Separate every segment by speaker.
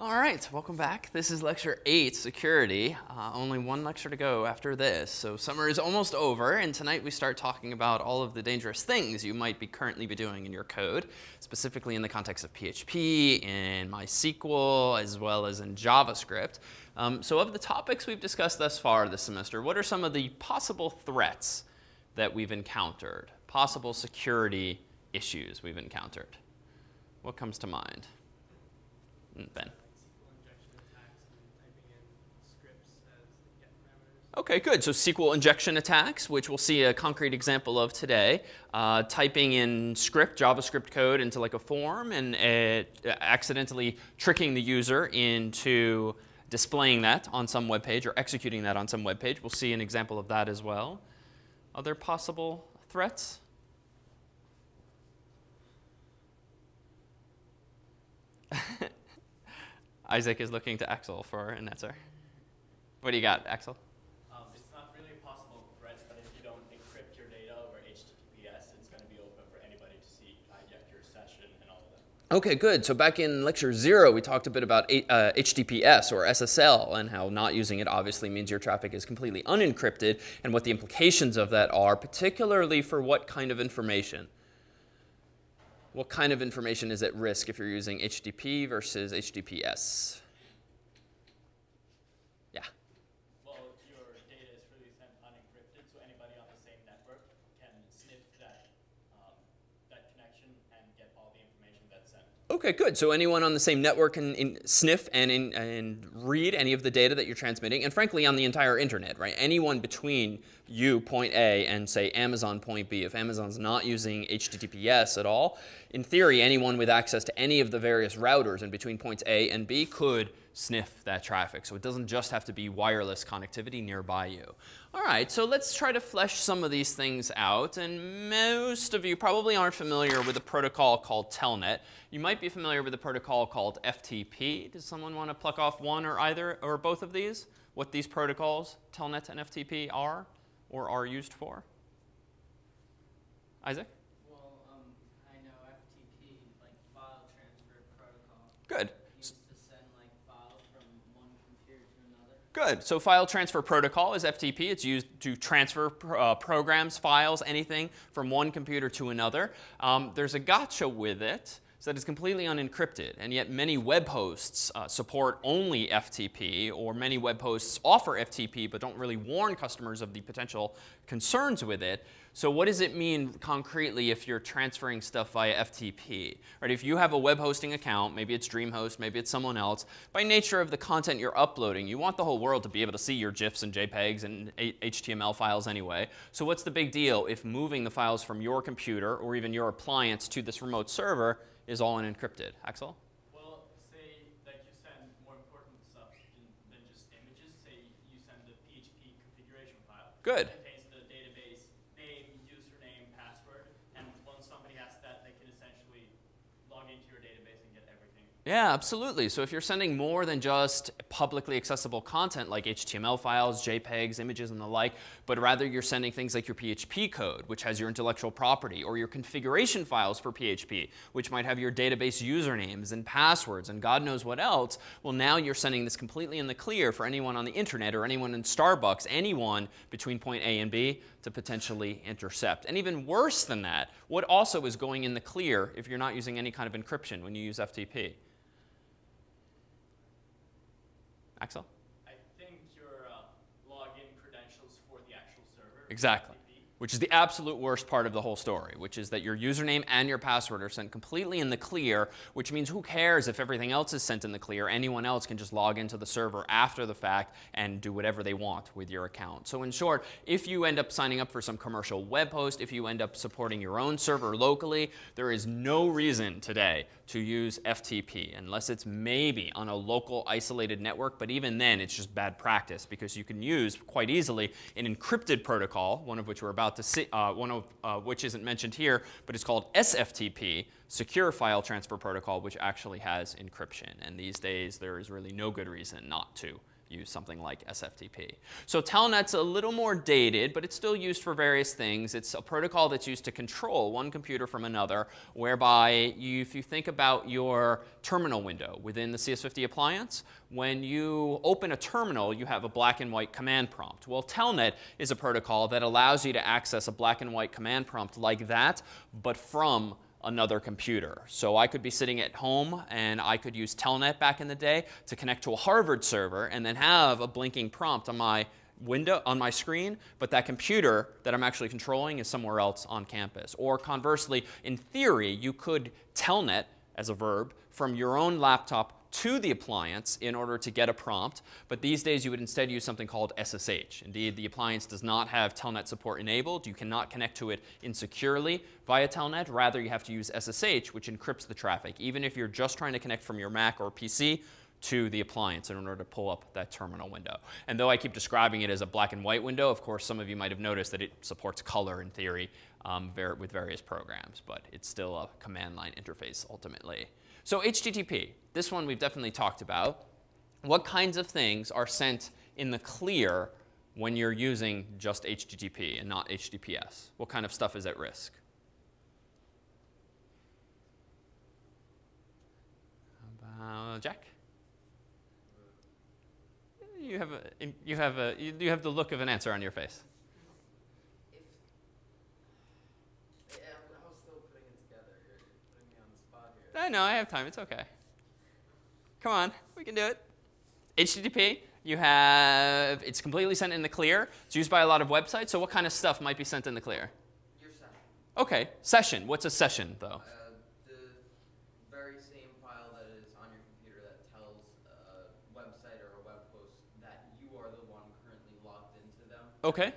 Speaker 1: All right, welcome back. This is lecture eight, security. Uh, only one lecture to go after this. So summer is almost over, and tonight we start talking about all of the dangerous things you might be currently be doing in your code, specifically in the context of PHP, in MySQL, as well as in JavaScript. Um, so of the topics we've discussed thus far this semester, what are some of the possible threats that we've encountered, possible security issues we've encountered? What comes to mind? Mm, ben. Okay, good. So SQL injection attacks, which we'll see a concrete example of today. Uh, typing in script, JavaScript code into like a form and uh, accidentally tricking the user into displaying that on some web page or executing that on some web page. We'll see an example of that as well. Other possible threats? Isaac is looking to Axel for an answer. What do you got, Axel? Okay, good. So back in lecture zero, we talked a bit about uh, HTTPS or SSL and how not using it obviously means your traffic is completely unencrypted and what the implications of that are, particularly for what kind of information. What kind of information is at risk if you're using HTTP versus HTTPS? Okay, good. So anyone on the same network can in, sniff and, in, and read any of the data that you're transmitting, and frankly, on the entire internet, right? Anyone between you, point A, and say Amazon, point B. If Amazon's not using HTTPS at all, in theory, anyone with access to any of the various routers in between points A and B could sniff that traffic. So it doesn't just have to be wireless connectivity nearby you. All right, so let's try to flesh some of these things out. And most of you probably aren't familiar with a protocol called Telnet. You might be familiar with a protocol called FTP. Does someone want to pluck off one or either or both of these? What these protocols, Telnet and FTP, are or are used for? Isaac?
Speaker 2: Well, um, I know FTP, like file transfer protocol.
Speaker 1: Good.
Speaker 2: Good.
Speaker 1: So file transfer protocol is FTP. It's used to transfer uh, programs, files, anything from one computer to another. Um, there's a gotcha with it that it's completely unencrypted. And yet many web hosts uh, support only FTP, or many web hosts offer FTP but don't really warn customers of the potential concerns with it. So what does it mean concretely if you're transferring stuff via FTP? Right, if you have a web hosting account, maybe it's DreamHost, maybe it's someone else, by nature of the content you're uploading, you want the whole world to be able to see your GIFs and JPEGs and HTML files anyway. So what's the big deal if moving the files from your computer or even your appliance to this remote server is all unencrypted? Axel?
Speaker 3: Well, say that you send more important stuff than just images. Say you send the PHP configuration file.
Speaker 1: Good. Yeah, absolutely. So if you're sending more than just publicly accessible content like HTML files, JPEGs, images, and the like, but rather you're sending things like your PHP code, which has your intellectual property, or your configuration files for PHP, which might have your database usernames and passwords and God knows what else, well, now you're sending this completely in the clear for anyone on the internet or anyone in Starbucks, anyone between point A and B to potentially intercept. And even worse than that, what also is going in the clear if you're not using any kind of encryption when you use FTP? Axel?
Speaker 3: I think your uh, login credentials for the actual server.
Speaker 1: Exactly which is the absolute worst part of the whole story, which is that your username and your password are sent completely in the clear, which means who cares if everything else is sent in the clear? Anyone else can just log into the server after the fact and do whatever they want with your account. So in short, if you end up signing up for some commercial web host, if you end up supporting your own server locally, there is no reason today to use FTP unless it's maybe on a local isolated network, but even then it's just bad practice because you can use quite easily an encrypted protocol, one of which we're about to see, uh, one of uh, which isn't mentioned here, but it's called SFTP, Secure File Transfer Protocol, which actually has encryption. And these days, there is really no good reason not to use something like SFTP. So Telnet's a little more dated, but it's still used for various things. It's a protocol that's used to control one computer from another, whereby you, if you think about your terminal window within the CS50 appliance, when you open a terminal, you have a black and white command prompt. Well, Telnet is a protocol that allows you to access a black and white command prompt like that, but from another computer. So I could be sitting at home and I could use Telnet back in the day to connect to a Harvard server and then have a blinking prompt on my window on my screen, but that computer that I'm actually controlling is somewhere else on campus. Or conversely, in theory, you could telnet as a verb from your own laptop to the appliance in order to get a prompt. But these days, you would instead use something called SSH. Indeed, the appliance does not have Telnet support enabled. You cannot connect to it insecurely via Telnet. Rather, you have to use SSH, which encrypts the traffic, even if you're just trying to connect from your Mac or PC to the appliance in order to pull up that terminal window. And though I keep describing it as a black and white window, of course, some of you might have noticed that it supports color in theory um, with various programs, but it's still a command line interface ultimately. So HTTP, this one we've definitely talked about. What kinds of things are sent in the clear when you're using just HTTP and not HTTPS? What kind of stuff is at risk? Uh, Jack? You have a you have a you have the look of an answer on your face. I know, I have time. It's okay. Come on, we can do it. HTTP, you have, it's completely sent in the clear. It's used by a lot of websites. So what kind of stuff might be sent in the clear?
Speaker 4: Your session.
Speaker 1: Okay, session. What's a session, though?
Speaker 4: Uh, the very same file that is on your computer that tells a website or a web host that you are the one currently logged into them.
Speaker 1: Okay.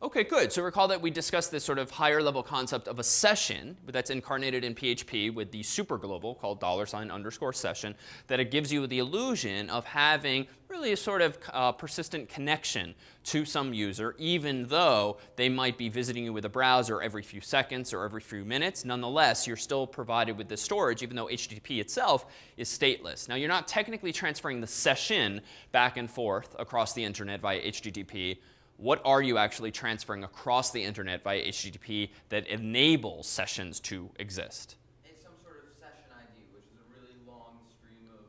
Speaker 1: Okay, good. So recall that we discussed this sort of higher level concept of a session that's incarnated in PHP with the super global called dollar sign underscore session, that it gives you the illusion of having really a sort of uh, persistent connection to some user, even though they might be visiting you with a browser every few seconds or every few minutes. Nonetheless, you're still provided with this storage, even though HTTP itself is stateless. Now, you're not technically transferring the session back and forth across the internet via HTTP what are you actually transferring across the internet via HTTP that enables sessions to exist?
Speaker 4: It's some sort of session ID, which is a really long stream of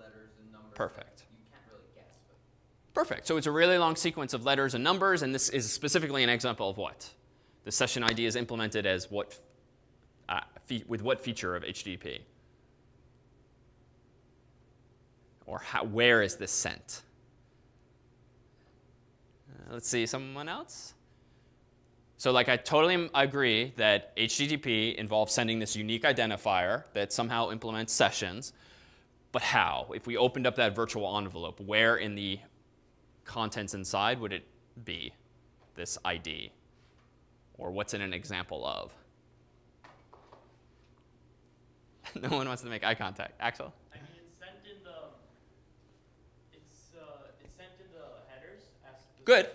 Speaker 4: letters and numbers.
Speaker 1: Perfect.
Speaker 4: You can't really guess.
Speaker 1: Perfect. So it's a really long sequence of letters and numbers, and this is specifically an example of what? The session ID is implemented as what, uh, with what feature of HTTP? Or how, where is this sent? Let's see, someone else? So like I totally agree that HTTP involves sending this unique identifier that somehow implements sessions. But how? If we opened up that virtual envelope, where in the contents inside would it be, this ID? Or what's in an example of? no one wants to make eye contact. Axel? Good.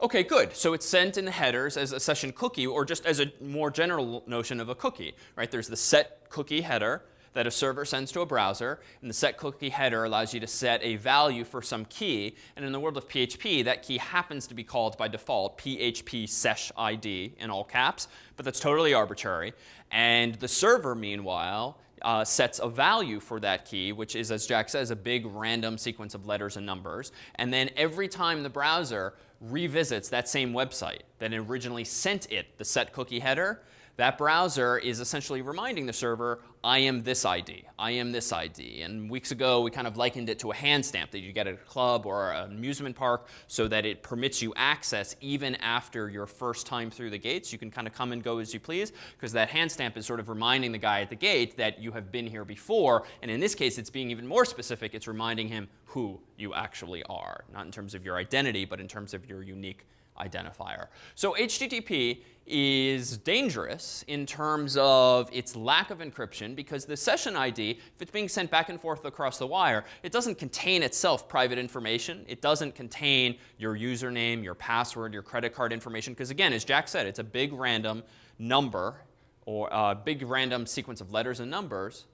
Speaker 1: Okay, good. So it's sent in the headers as a session cookie or just as a more general notion of a cookie, right? There's the set cookie header that a server sends to a browser, and the set cookie header allows you to set a value for some key. And in the world of PHP, that key happens to be called by default PHP sesh ID in all caps, but that's totally arbitrary. And the server, meanwhile, uh, sets a value for that key, which is, as Jack says, a big random sequence of letters and numbers. And then every time the browser revisits that same website that originally sent it the set cookie header, that browser is essentially reminding the server, I am this ID, I am this ID. And weeks ago, we kind of likened it to a hand stamp that you get at a club or an amusement park so that it permits you access even after your first time through the gates. You can kind of come and go as you please because that hand stamp is sort of reminding the guy at the gate that you have been here before. And in this case, it's being even more specific. It's reminding him who you actually are, not in terms of your identity, but in terms of your unique identifier. So HTTP is dangerous in terms of its lack of encryption because the session ID, if it's being sent back and forth across the wire, it doesn't contain itself private information. It doesn't contain your username, your password, your credit card information because again, as Jack said, it's a big random number or a big random sequence of letters and numbers.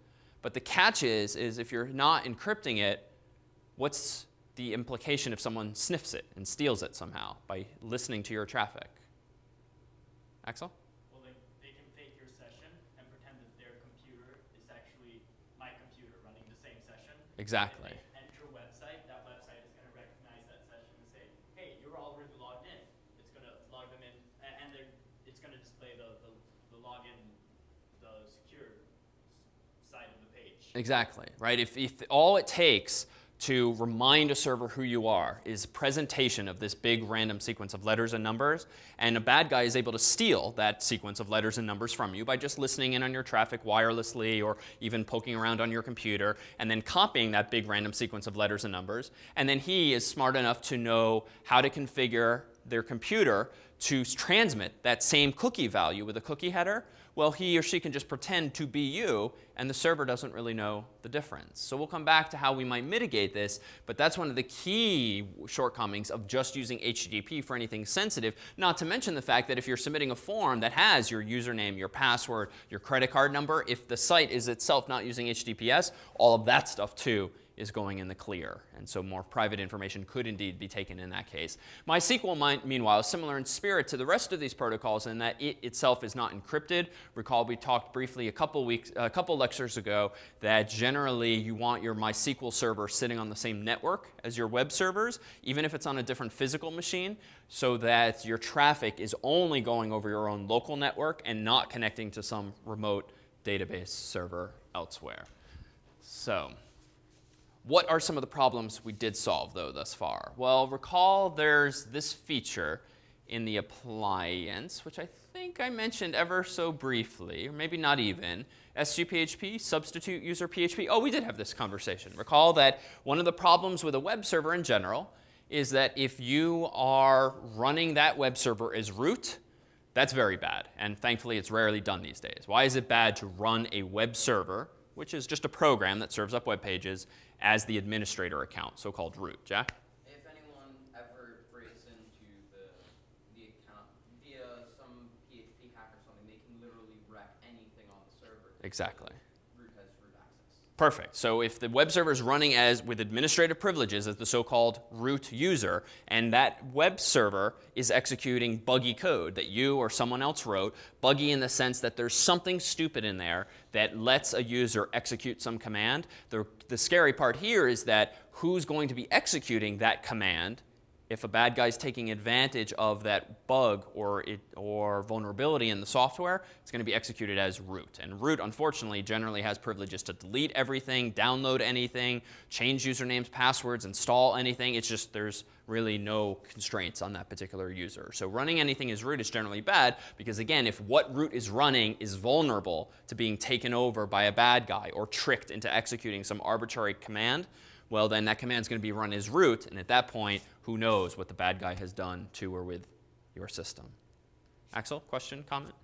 Speaker 1: But the catch is, is if you're not encrypting it, what's the implication if someone sniffs it and steals it somehow by listening to your traffic? Axel?
Speaker 3: Well, they, they can fake your session and pretend that their computer is actually my computer running the same session.
Speaker 1: Exactly.
Speaker 3: Enter website, that website is going to recognize that session and say, hey, you're already logged in. It's going to log them in, and it's going to display the, the, the login, the secure side of the page.
Speaker 1: Exactly, right? If, if all it takes to remind a server who you are is presentation of this big random sequence of letters and numbers, and a bad guy is able to steal that sequence of letters and numbers from you by just listening in on your traffic wirelessly or even poking around on your computer and then copying that big random sequence of letters and numbers, and then he is smart enough to know how to configure their computer to transmit that same cookie value with a cookie header, well, he or she can just pretend to be you, and the server doesn't really know the difference. So we'll come back to how we might mitigate this, but that's one of the key shortcomings of just using HTTP for anything sensitive, not to mention the fact that if you're submitting a form that has your username, your password, your credit card number, if the site is itself not using HTTPS, all of that stuff too is going in the clear. And so more private information could indeed be taken in that case. MySQL, might, meanwhile, is similar in spirit to the rest of these protocols in that it itself is not encrypted. Recall we talked briefly a couple weeks, a couple lectures ago that generally you want your MySQL server sitting on the same network as your web servers, even if it's on a different physical machine, so that your traffic is only going over your own local network and not connecting to some remote database server elsewhere. So what are some of the problems we did solve, though, thus far? Well, recall there's this feature in the appliance, which I think I mentioned ever so briefly, or maybe not even. SUPHP, substitute user PHP. Oh, we did have this conversation. Recall that one of the problems with a web server in general is that if you are running that web server as root, that's very bad. And thankfully, it's rarely done these days. Why is it bad to run a web server, which is just a program that serves up web pages, as the administrator account, so-called root? Jack?
Speaker 4: If anyone ever breaks into the, the account via some PHP hack or something, they can literally wreck anything on the server.
Speaker 1: Exactly.
Speaker 4: Root has root access.
Speaker 1: Perfect. So if the web server is running as with administrative privileges as the so-called root user, and that web server is executing buggy code that you or someone else wrote, buggy in the sense that there's something stupid in there that lets a user execute some command. The, the scary part here is that who's going to be executing that command if a bad guy's taking advantage of that bug or, it, or vulnerability in the software, it's going to be executed as root. And root, unfortunately, generally has privileges to delete everything, download anything, change usernames, passwords, install anything. It's just there's really no constraints on that particular user. So running anything as root is generally bad because, again, if what root is running is vulnerable to being taken over by a bad guy or tricked into executing some arbitrary command, well, then that command is going to be run as root. And at that point, who knows what the bad guy has done to or with your system. Axel, question, comment?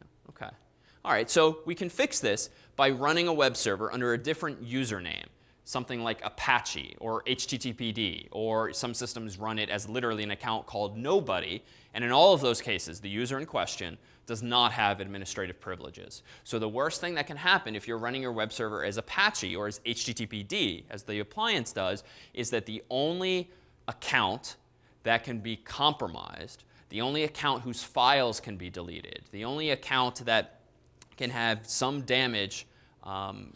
Speaker 1: No? Okay. All right, so we can fix this by running a web server under a different username, something like Apache or HTTPD, or some systems run it as literally an account called nobody. And in all of those cases, the user in question does not have administrative privileges. So the worst thing that can happen if you're running your web server as Apache or as HTTPD, as the appliance does, is that the only account that can be compromised, the only account whose files can be deleted, the only account that can have some damage um,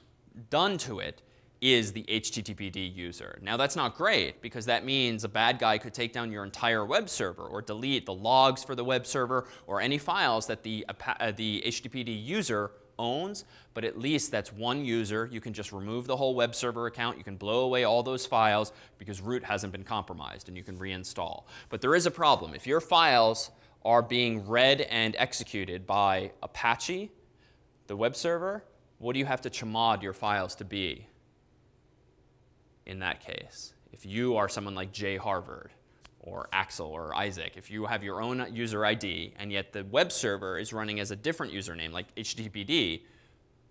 Speaker 1: done to it is the HTTPD user. Now that's not great because that means a bad guy could take down your entire web server or delete the logs for the web server or any files that the, uh, the HTTPD user owns, but at least that's one user. You can just remove the whole web server account. You can blow away all those files because root hasn't been compromised and you can reinstall. But there is a problem. If your files are being read and executed by Apache, the web server, what do you have to chmod your files to be in that case? If you are someone like Jay Harvard or Axel or Isaac, if you have your own user ID and yet the web server is running as a different username like HTTPD,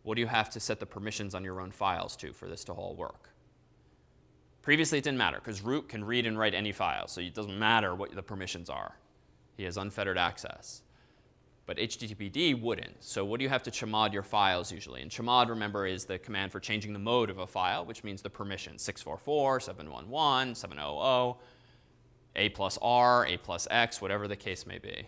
Speaker 1: what do you have to set the permissions on your own files to for this to all work? Previously, it didn't matter because root can read and write any file, so it doesn't matter what the permissions are. He has unfettered access. but HTTPD wouldn't. So what do you have to chmod your files usually? And chmod, remember, is the command for changing the mode of a file, which means the permission, 644, 711, 700, A plus R, A plus X, whatever the case may be.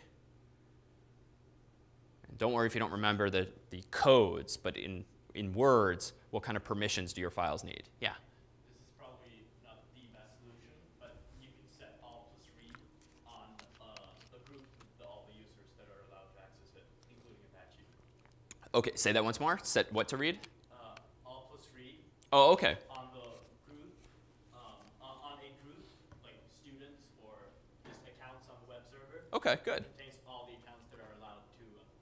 Speaker 1: And don't worry if you don't remember the, the codes, but in, in words, what kind of permissions do your files need? Yeah?
Speaker 3: This is probably not the best solution, but you can set all plus read on uh, the group with all the users that are allowed to access it, including Apache.
Speaker 1: Okay, say that once more. Set what to read?
Speaker 3: Uh, all plus read
Speaker 1: Oh, okay.
Speaker 3: on the group, um, on, on a group, like students or just accounts on the web server,
Speaker 1: Okay, good.
Speaker 3: contains all the accounts that are allowed to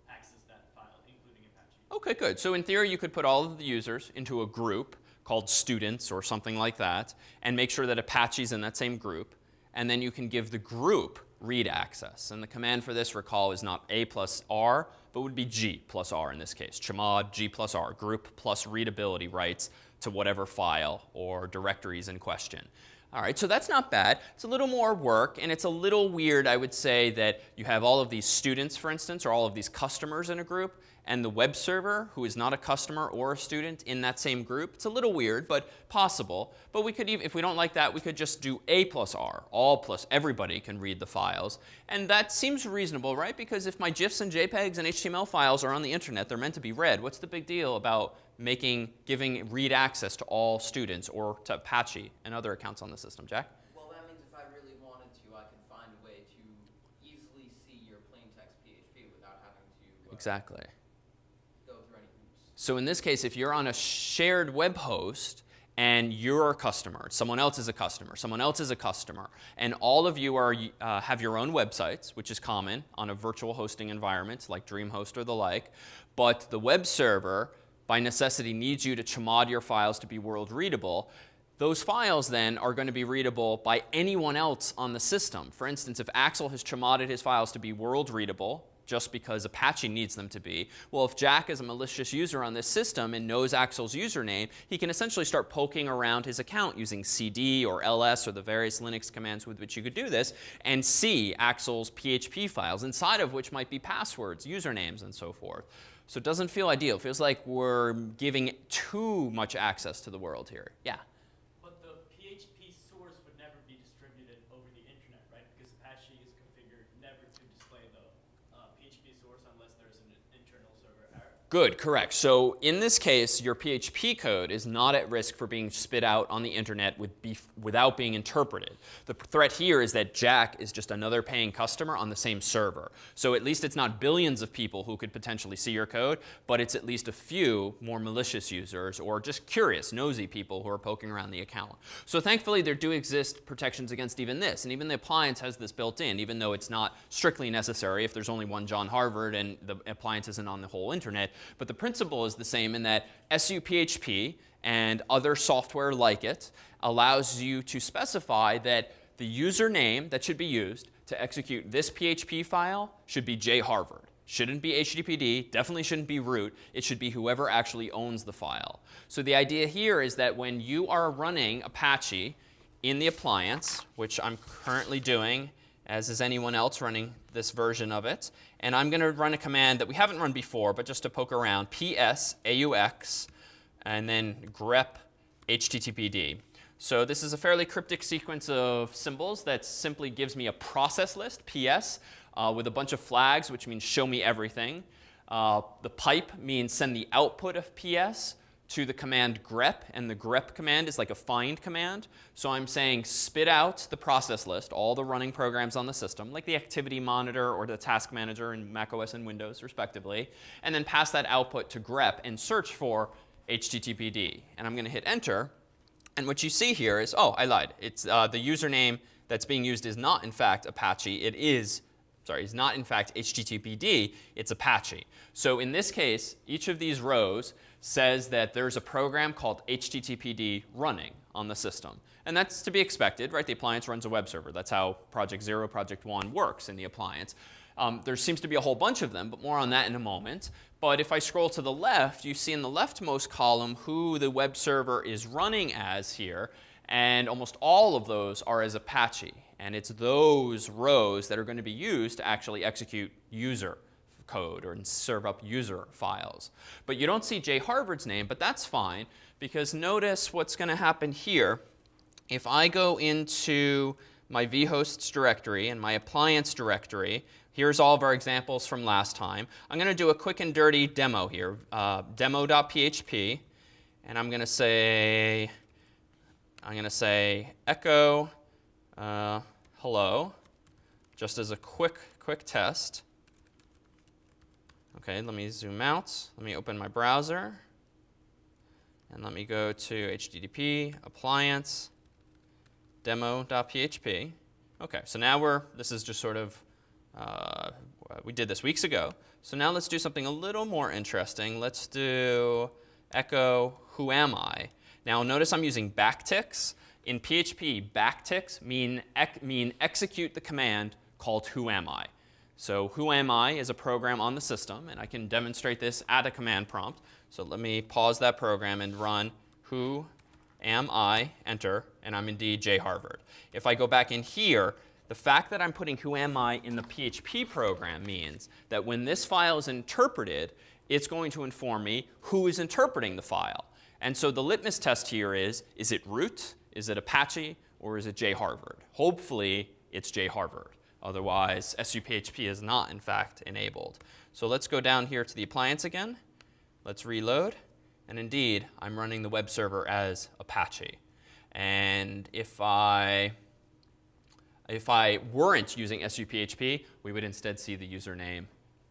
Speaker 3: access that file, including Apache.
Speaker 1: Okay, good. So in theory, you could put all of the users into a group called students or something like that, and make sure that Apache's in that same group, and then you can give the group read access. And the command for this, recall, is not A plus R, but would be G plus R in this case. Chmod G plus R, group plus readability rights to whatever file or directories in question. All right, so that's not bad. It's a little more work, and it's a little weird, I would say, that you have all of these students, for instance, or all of these customers in a group, and the web server, who is not a customer or a student, in that same group. It's a little weird, but possible. But we could even, if we don't like that, we could just do A plus R. All plus everybody can read the files. And that seems reasonable, right? Because if my GIFs and JPEGs and HTML files are on the internet, they're meant to be read. What's the big deal about making, giving read access to all students or to Apache and other accounts on the system? Jack?
Speaker 4: Well, that means if I really wanted to, I could find a way to easily see your plain text PHP without having to uh,
Speaker 1: Exactly.
Speaker 4: go through any hoops.
Speaker 1: So in this case, if you're on a shared web host and you're a customer, someone else is a customer, someone else is a customer, and all of you are, uh, have your own websites, which is common on a virtual hosting environment like DreamHost or the like, but the web server, by necessity, needs you to chmod your files to be world readable, those files then are going to be readable by anyone else on the system. For instance, if Axel has chmodded his files to be world readable, just because Apache needs them to be. Well, if Jack is a malicious user on this system and knows Axel's username, he can essentially start poking around his account using cd or ls or the various Linux commands with which you could do this and see Axel's PHP files, inside of which might be passwords, usernames, and so forth. So it doesn't feel ideal. It feels like we're giving too much access to the world here. Yeah.
Speaker 3: But the PHP source would never be distributed over the internet, right? Because Apache is configured never to display the uh, PHP source unless there's an internal server error.
Speaker 1: Good, correct. So in this case, your PHP code is not at risk for being spit out on the internet with without being interpreted. The threat here is that Jack is just another paying customer on the same server. So at least it's not billions of people who could potentially see your code, but it's at least a few more malicious users or just curious, nosy people who are poking around the account. So thankfully, there do exist protections against even this. And even the appliance has this built in, even though it's not strictly necessary if there's only one John Harvard and the appliance isn't on the whole internet. But the principle is the same in that SUPHP and other software like it allows you to specify that the username that should be used to execute this PHP file should be jharvard. Shouldn't be HTTPD, definitely shouldn't be root. It should be whoever actually owns the file. So the idea here is that when you are running Apache in the appliance, which I'm currently doing, as is anyone else running this version of it, and I'm going to run a command that we haven't run before, but just to poke around, ps aux, and then grep httpd. So this is a fairly cryptic sequence of symbols that simply gives me a process list, ps, uh, with a bunch of flags, which means show me everything. Uh, the pipe means send the output of ps to the command grep, and the grep command is like a find command. So I'm saying spit out the process list, all the running programs on the system, like the activity monitor or the task manager in macOS and Windows, respectively, and then pass that output to grep and search for HTTPD. And I'm going to hit enter. And what you see here is, oh, I lied. It's uh, the username that's being used is not, in fact, Apache. It is sorry, is not in fact HTTPD, it's Apache. So in this case, each of these rows says that there's a program called HTTPD running on the system. And that's to be expected, right? The appliance runs a web server. That's how Project Zero, Project One works in the appliance. Um, there seems to be a whole bunch of them, but more on that in a moment. But if I scroll to the left, you see in the leftmost column who the web server is running as here. And almost all of those are as Apache. And it's those rows that are going to be used to actually execute user code or serve up user files. But you don't see jharvard's name, but that's fine because notice what's going to happen here. If I go into my vhosts directory and my appliance directory, here's all of our examples from last time. I'm going to do a quick and dirty demo here, uh, demo.php, and I'm going to say, I'm going to say echo uh, hello, just as a quick, quick test. Okay, let me zoom out. Let me open my browser. And let me go to HTTP, appliance, demo.php. Okay, so now we're, this is just sort of, uh, we did this weeks ago. So now let's do something a little more interesting. Let's do echo who am I. Now notice I'm using backticks. In PHP, backticks mean, ec mean execute the command called who am I. So who am I is a program on the system, and I can demonstrate this at a command prompt. So let me pause that program and run who am I, enter, and I'm indeed J Harvard. If I go back in here, the fact that I'm putting who am I in the PHP program means that when this file is interpreted, it's going to inform me who is interpreting the file. And so the litmus test here is, is it root? Is it Apache or is it J Harvard? Hopefully it's jharvard. Otherwise, SUPHP is not, in fact, enabled. So let's go down here to the appliance again. Let's reload. And indeed, I'm running the web server as Apache. And if I, if I weren't using SUPHP, we would instead see the username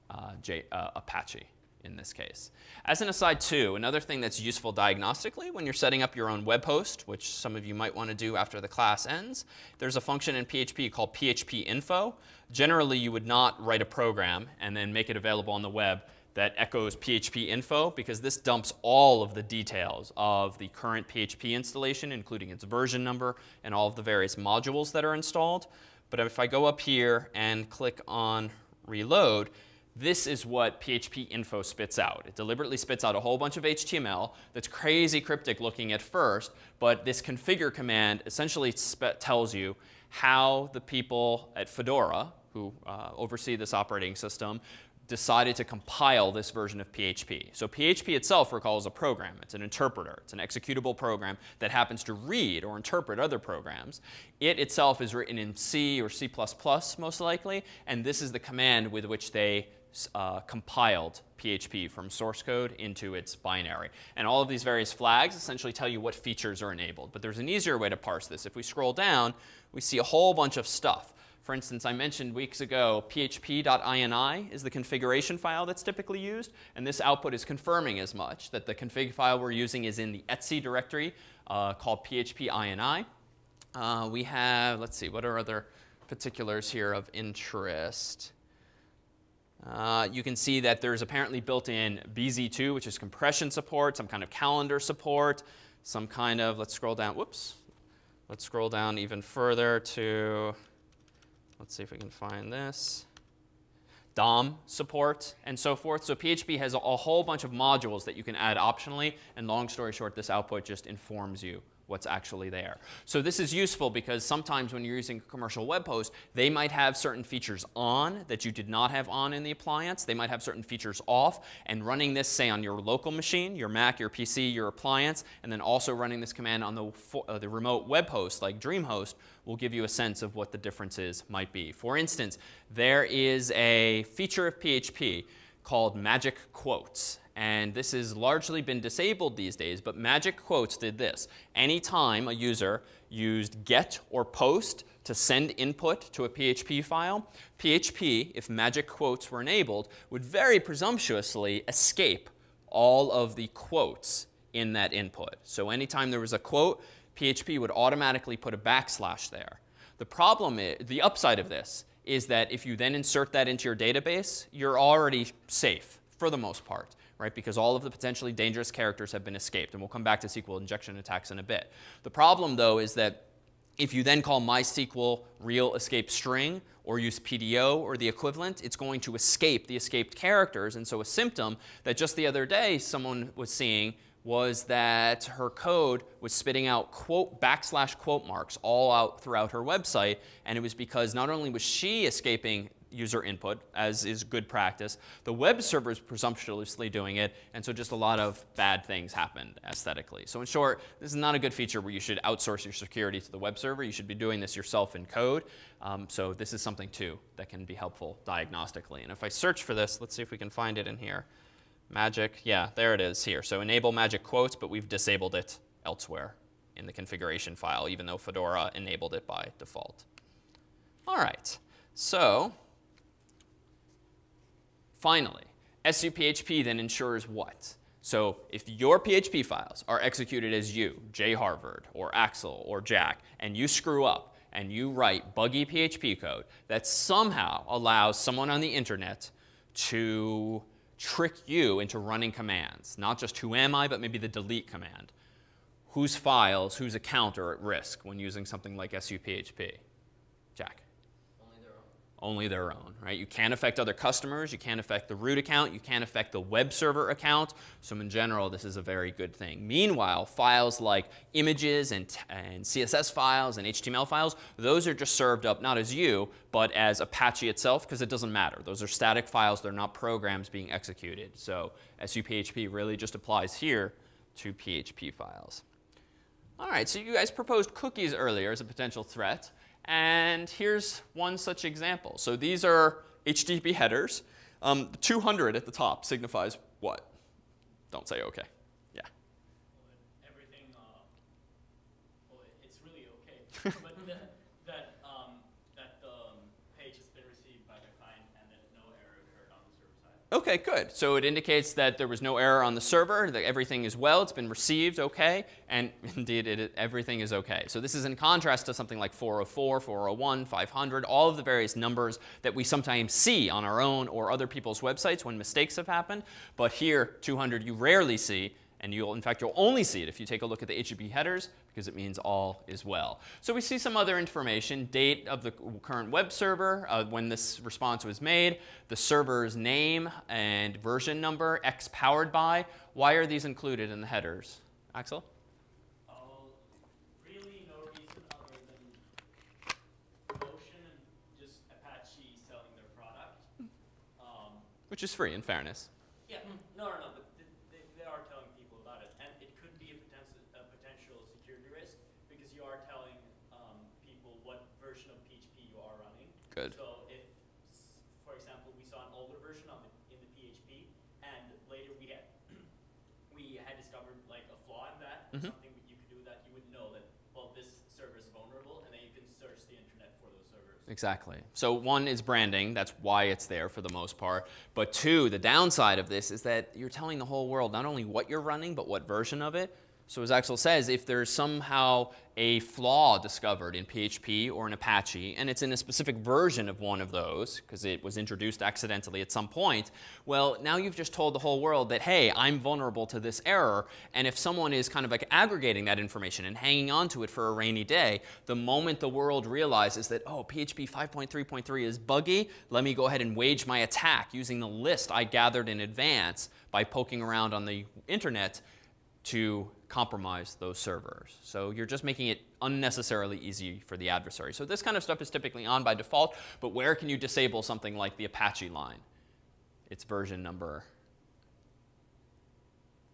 Speaker 1: uh, J, uh, Apache in this case. As an aside too, another thing that's useful diagnostically when you're setting up your own web host, which some of you might want to do after the class ends, there's a function in PHP called PHP info. Generally, you would not write a program and then make it available on the web that echoes PHP info because this dumps all of the details of the current PHP installation, including its version number and all of the various modules that are installed. But if I go up here and click on reload, this is what PHP info spits out. It deliberately spits out a whole bunch of HTML that's crazy cryptic looking at first, but this configure command essentially tells you how the people at Fedora, who uh, oversee this operating system, decided to compile this version of PHP. So PHP itself, recalls a program. It's an interpreter. It's an executable program that happens to read or interpret other programs. It itself is written in C or C++ most likely, and this is the command with which they uh, compiled PHP from source code into its binary. And all of these various flags essentially tell you what features are enabled. But there's an easier way to parse this. If we scroll down, we see a whole bunch of stuff. For instance, I mentioned weeks ago php.ini is the configuration file that's typically used. And this output is confirming as much, that the config file we're using is in the etc directory uh, called php.ini. Uh, we have, let's see, what are other particulars here of interest? Uh, you can see that there's apparently built-in BZ2, which is compression support, some kind of calendar support, some kind of, let's scroll down, whoops. Let's scroll down even further to, let's see if we can find this. DOM support and so forth. So PHP has a whole bunch of modules that you can add optionally. And long story short, this output just informs you what's actually there. So this is useful because sometimes when you're using a commercial web host, they might have certain features on that you did not have on in the appliance. They might have certain features off. And running this, say, on your local machine, your Mac, your PC, your appliance, and then also running this command on the, uh, the remote web host like DreamHost will give you a sense of what the differences might be. For instance, there is a feature of PHP called magic quotes. And this has largely been disabled these days, but magic quotes did this. Anytime a user used get or post to send input to a PHP file, PHP, if magic quotes were enabled, would very presumptuously escape all of the quotes in that input. So anytime there was a quote, PHP would automatically put a backslash there. The problem is, the upside of this is that if you then insert that into your database, you're already safe for the most part right? Because all of the potentially dangerous characters have been escaped. And we'll come back to SQL injection attacks in a bit. The problem, though, is that if you then call MySQL real escape string or use PDO or the equivalent, it's going to escape the escaped characters. And so a symptom that just the other day someone was seeing was that her code was spitting out quote backslash quote marks all out throughout her website. And it was because not only was she escaping user input, as is good practice. The web server is presumptuously doing it, and so just a lot of bad things happened aesthetically. So in short, this is not a good feature where you should outsource your security to the web server. You should be doing this yourself in code. Um, so this is something, too, that can be helpful diagnostically. And if I search for this, let's see if we can find it in here. Magic, yeah, there it is here. So enable magic quotes, but we've disabled it elsewhere in the configuration file, even though Fedora enabled it by default. All right, so finally, SUPHP then ensures what? So if your PHP files are executed as you, J Harvard, or Axel, or Jack, and you screw up and you write buggy PHP code that somehow allows someone on the internet to trick you into running commands, not just who am I, but maybe the delete command, whose files, whose account are at risk when using something like SUPHP? Jack.
Speaker 4: Only their own.
Speaker 1: Only their own, right? You can't affect other customers. You can't affect the root account. You can't affect the web server account. So in general, this is a very good thing. Meanwhile, files like images and, and CSS files and HTML files, those are just served up not as you, but as Apache itself, because it doesn't matter. Those are static files. They're not programs being executed. So SUPHP really just applies here to PHP files. All right, so you guys proposed cookies earlier as a potential threat. And here's one such example. So these are HTTP headers. Um, the 200 at the top signifies what? Don't say OK. Yeah.
Speaker 3: Well, everything, uh, well, it's really okay, but that, that, um, that the um, page has been received by the client and that no error occurred on the server side.
Speaker 1: OK, good. So it indicates that there was no error on the server, that everything is well, it's been received OK, and indeed it, everything is OK. So this is in contrast to something like 404, 401, 500, all of the various numbers that we sometimes see on our own or other people's websites when mistakes have happened. But here, 200 you rarely see, and you'll, in fact, you'll only see it if you take a look at the HTTP headers because it means all is well. So we see some other information, date of the current web server, uh, when this response was made, the server's name and version number, X powered by. Why are these included in the headers? Axel?
Speaker 3: Oh, really no reason other than Notion and just Apache selling their product. Um,
Speaker 1: Which is free, in fairness.
Speaker 3: yeah, no, no, no, but th- they, they are telling people about it, and it could be a potential, a potential security risk because you are telling um, people what version of PHP you are running.
Speaker 1: Good.
Speaker 3: So if, for example, we saw an older version of it in the PHP, and later we had we had discovered like a flaw in that,
Speaker 1: Mhm.
Speaker 3: something that you could do that, you would know that well this server is vulnerable, and then you can search the internet for those servers.
Speaker 1: Exactly. So one is branding. That's why it's there for the most part. But two, the downside of this is that you're telling the whole world not only what you're running, but what version of it. So as Axel says, if there's somehow a flaw discovered in PHP or in Apache, and it's in a specific version of one of those, because it was introduced accidentally at some point, well, now you've just told the whole world that, hey, I'm vulnerable to this error. And if someone is kind of like aggregating that information and hanging on to it for a rainy day, the moment the world realizes that, oh, PHP 5.3.3 is buggy, let me go ahead and wage my attack using the list I gathered in advance by poking around on the internet to compromise those servers. So you're just making it unnecessarily easy for the adversary. So this kind of stuff is typically on by default, but where can you disable something like the Apache line? Its version number.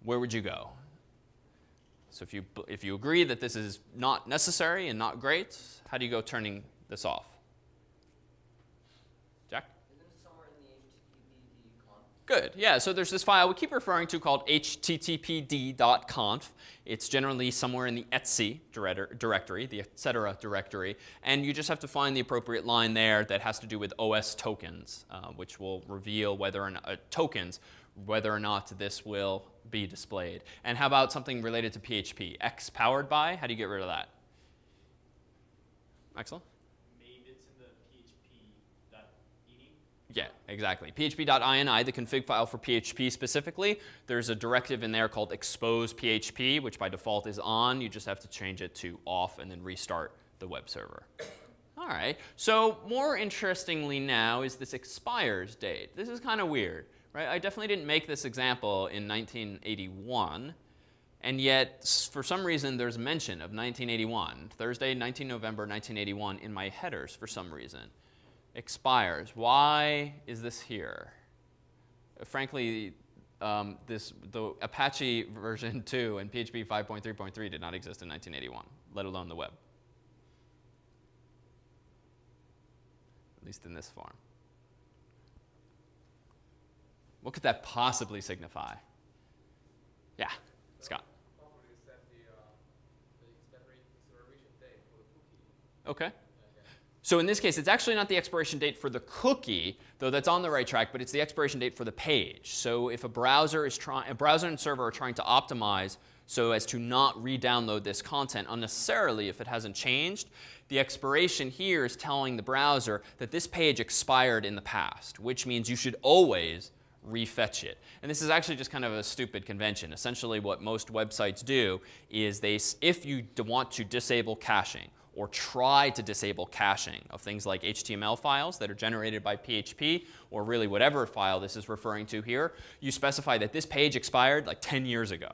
Speaker 1: Where would you go? So if you, if you agree that this is not necessary and not great, how do you go turning this off? Jack?
Speaker 4: Isn't it somewhere in the HTTPD conf?
Speaker 1: Good. Yeah, so there's this file we keep referring to called httpd.conf. It's generally somewhere in the etc directory, the etc directory, and you just have to find the appropriate line there that has to do with OS tokens, uh, which will reveal whether or not uh, tokens, whether or not this will be displayed. And how about something related to PHP? X powered by? How do you get rid of that? Axel?
Speaker 3: Maybe it's in the php.ini.
Speaker 1: Yeah, exactly. php.ini, the config file for PHP specifically, there's a directive in there called expose PHP, which by default is on. You just have to change it to off and then restart the web server. All right, so more interestingly now is this expires date. This is kind of weird, right? I definitely didn't make this example in 1981. And yet, for some reason, there's mention of 1981, Thursday, 19 November 1981, in my headers for some reason. Expires. Why is this here? Frankly, um, this, the Apache version 2 and PHP 5.3.3 did not exist in 1981, let alone the web. At least in this form. What could that possibly signify? Yeah, Scott.
Speaker 5: Properly set the, uh, the expiration expiration date for the cookie.
Speaker 1: Okay. So in this case, it's actually not the expiration date for the cookie, though that's on the right track, but it's the expiration date for the page. So if a browser is trying, a browser and server are trying to optimize so as to not re-download this content unnecessarily if it hasn't changed, the expiration here is telling the browser that this page expired in the past, which means you should always refetch it. And this is actually just kind of a stupid convention. Essentially what most websites do is they, if you want to disable caching or try to disable caching of things like HTML files that are generated by PHP or really whatever file this is referring to here, you specify that this page expired like 10 years ago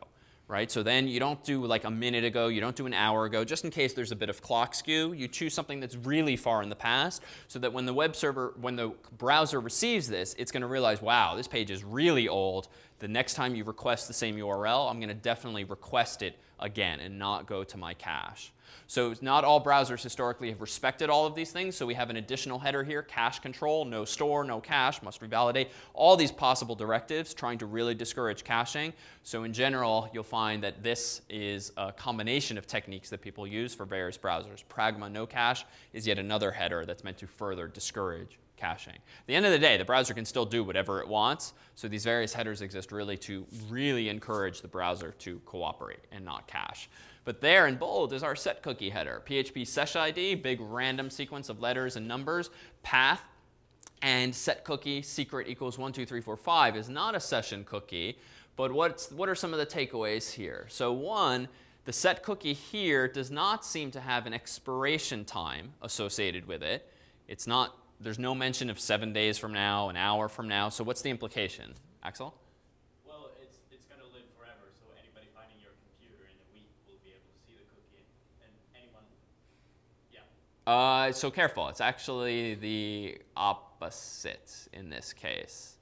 Speaker 1: right? So then you don't do like a minute ago, you don't do an hour ago, just in case there's a bit of clock skew. You choose something that's really far in the past so that when the web server, when the browser receives this, it's going to realize, wow, this page is really old. The next time you request the same URL, I'm going to definitely request it again and not go to my cache. So not all browsers historically have respected all of these things. So we have an additional header here, cache control, no store, no cache, must revalidate, all these possible directives trying to really discourage caching. So in general, you'll find that this is a combination of techniques that people use for various browsers. Pragma no cache is yet another header that's meant to further discourage caching. At the end of the day, the browser can still do whatever it wants. So these various headers exist really to really encourage the browser to cooperate and not cache. But there in bold is our set cookie header. PHPSESSID, big random sequence of letters and numbers, path, and set cookie secret equals 1, 2, 3, 4, 5 is not a session cookie. But what's, what are some of the takeaways here? So one, the set cookie here does not seem to have an expiration time associated with it. It's not, there's no mention of seven days from now, an hour from now. So what's the implication? Axel?
Speaker 3: Well, it's, it's going to live forever, so anybody finding your computer in a week will be able to see the cookie, and anyone, yeah.
Speaker 1: Uh, so careful. It's actually the opposite in this case.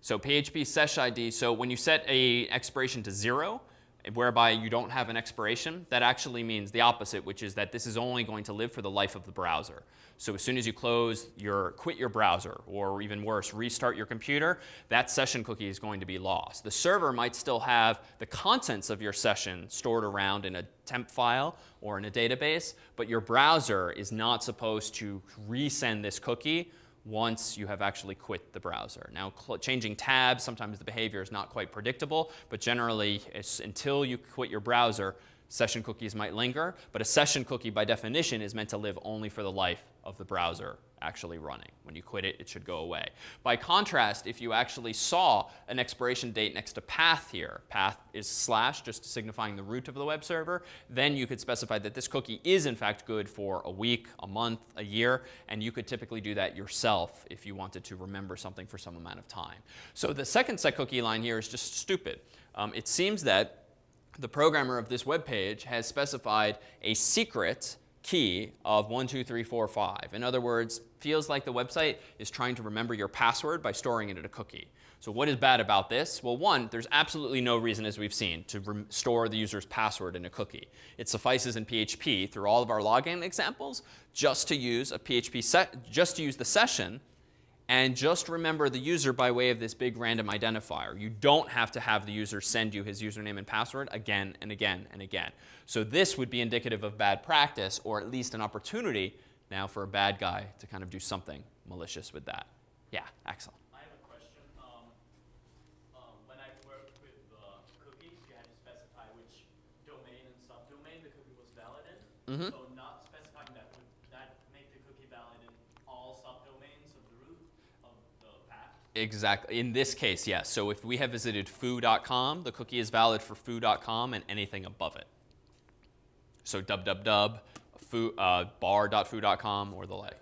Speaker 1: So PHPSESSID, so when you set a expiration to zero, whereby you don't have an expiration, that actually means the opposite, which is that this is only going to live for the life of the browser. So as soon as you close your, quit your browser, or even worse, restart your computer, that session cookie is going to be lost. The server might still have the contents of your session stored around in a temp file or in a database, but your browser is not supposed to resend this cookie once you have actually quit the browser. Now, changing tabs, sometimes the behavior is not quite predictable, but generally, until you quit your browser, session cookies might linger. But a session cookie, by definition, is meant to live only for the life of the browser actually running. When you quit it, it should go away. By contrast, if you actually saw an expiration date next to path here, path is slash, just signifying the root of the web server, then you could specify that this cookie is in fact good for a week, a month, a year, and you could typically do that yourself if you wanted to remember something for some amount of time. So the second set cookie line here is just stupid. Um, it seems that the programmer of this web page has specified a secret key of 1, 2, 3, 4, 5. In other words, feels like the website is trying to remember your password by storing it in a cookie. So what is bad about this? Well, one, there's absolutely no reason, as we've seen, to store the user's password in a cookie. It suffices in PHP through all of our login examples just to use a PHP just to use the session and just remember the user by way of this big random identifier. You don't have to have the user send you his username and password again and again and again. So this would be indicative of bad practice, or at least an opportunity now for a bad guy to kind of do something malicious with that. Yeah, Axel.
Speaker 3: I have a question. Um, um, when I worked with uh, cookies, you had to specify which domain and subdomain the cookie was valid in.
Speaker 1: Mhm.
Speaker 3: So not specifying that, would that make the cookie valid in all subdomains of the root of the path?
Speaker 1: Exactly. In this case, yes. So if we have visited foo.com, the cookie is valid for foo.com and anything above it. So www, foo, uh, bar.foo.com or the like.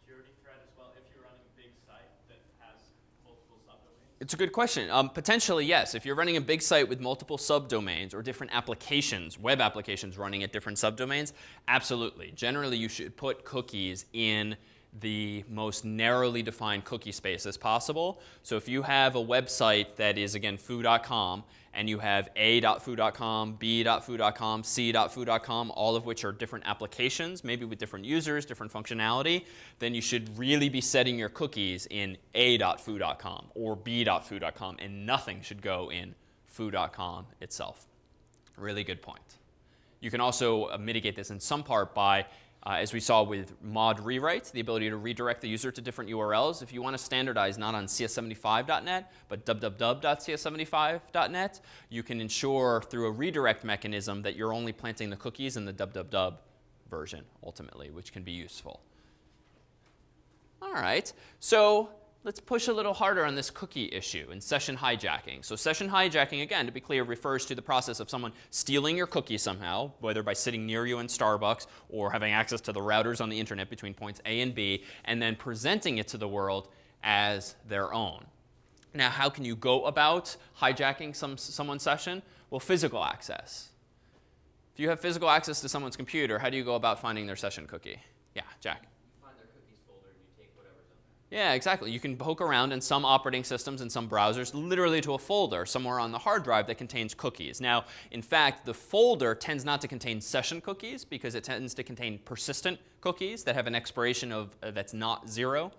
Speaker 3: Security threat as well if you're running a big site that has multiple subdomains.
Speaker 1: It's a good question. Um, potentially, yes. If you're running a big site with multiple subdomains or different applications, web applications running at different subdomains, absolutely. Generally, you should put cookies in the most narrowly defined cookie space as possible. So if you have a website that is, again, foo.com, and you have a.foo.com, b.foo.com, c.foo.com, all of which are different applications, maybe with different users, different functionality, then you should really be setting your cookies in a.foo.com or b.foo.com, and nothing should go in foo.com itself. Really good point. You can also mitigate this in some part by uh, as we saw with mod rewrites, the ability to redirect the user to different URLs. If you want to standardize not on cs75.net, but www.cs75.net, you can ensure through a redirect mechanism that you're only planting the cookies in the www version ultimately, which can be useful. All right, so let's push a little harder on this cookie issue and session hijacking. So session hijacking, again, to be clear, refers to the process of someone stealing your cookie somehow, whether by sitting near you in Starbucks or having access to the routers on the internet between points A and B, and then presenting it to the world as their own. Now, how can you go about hijacking some, someone's session? Well, physical access. If you have physical access to someone's computer, how do you go about finding their session cookie? Yeah, Jack. Yeah, exactly. You can poke around in some operating systems and some browsers literally to a folder somewhere on the hard drive that contains cookies. Now, in fact, the folder tends not to contain session cookies because it tends to contain persistent cookies that have an expiration of uh, that's not zero.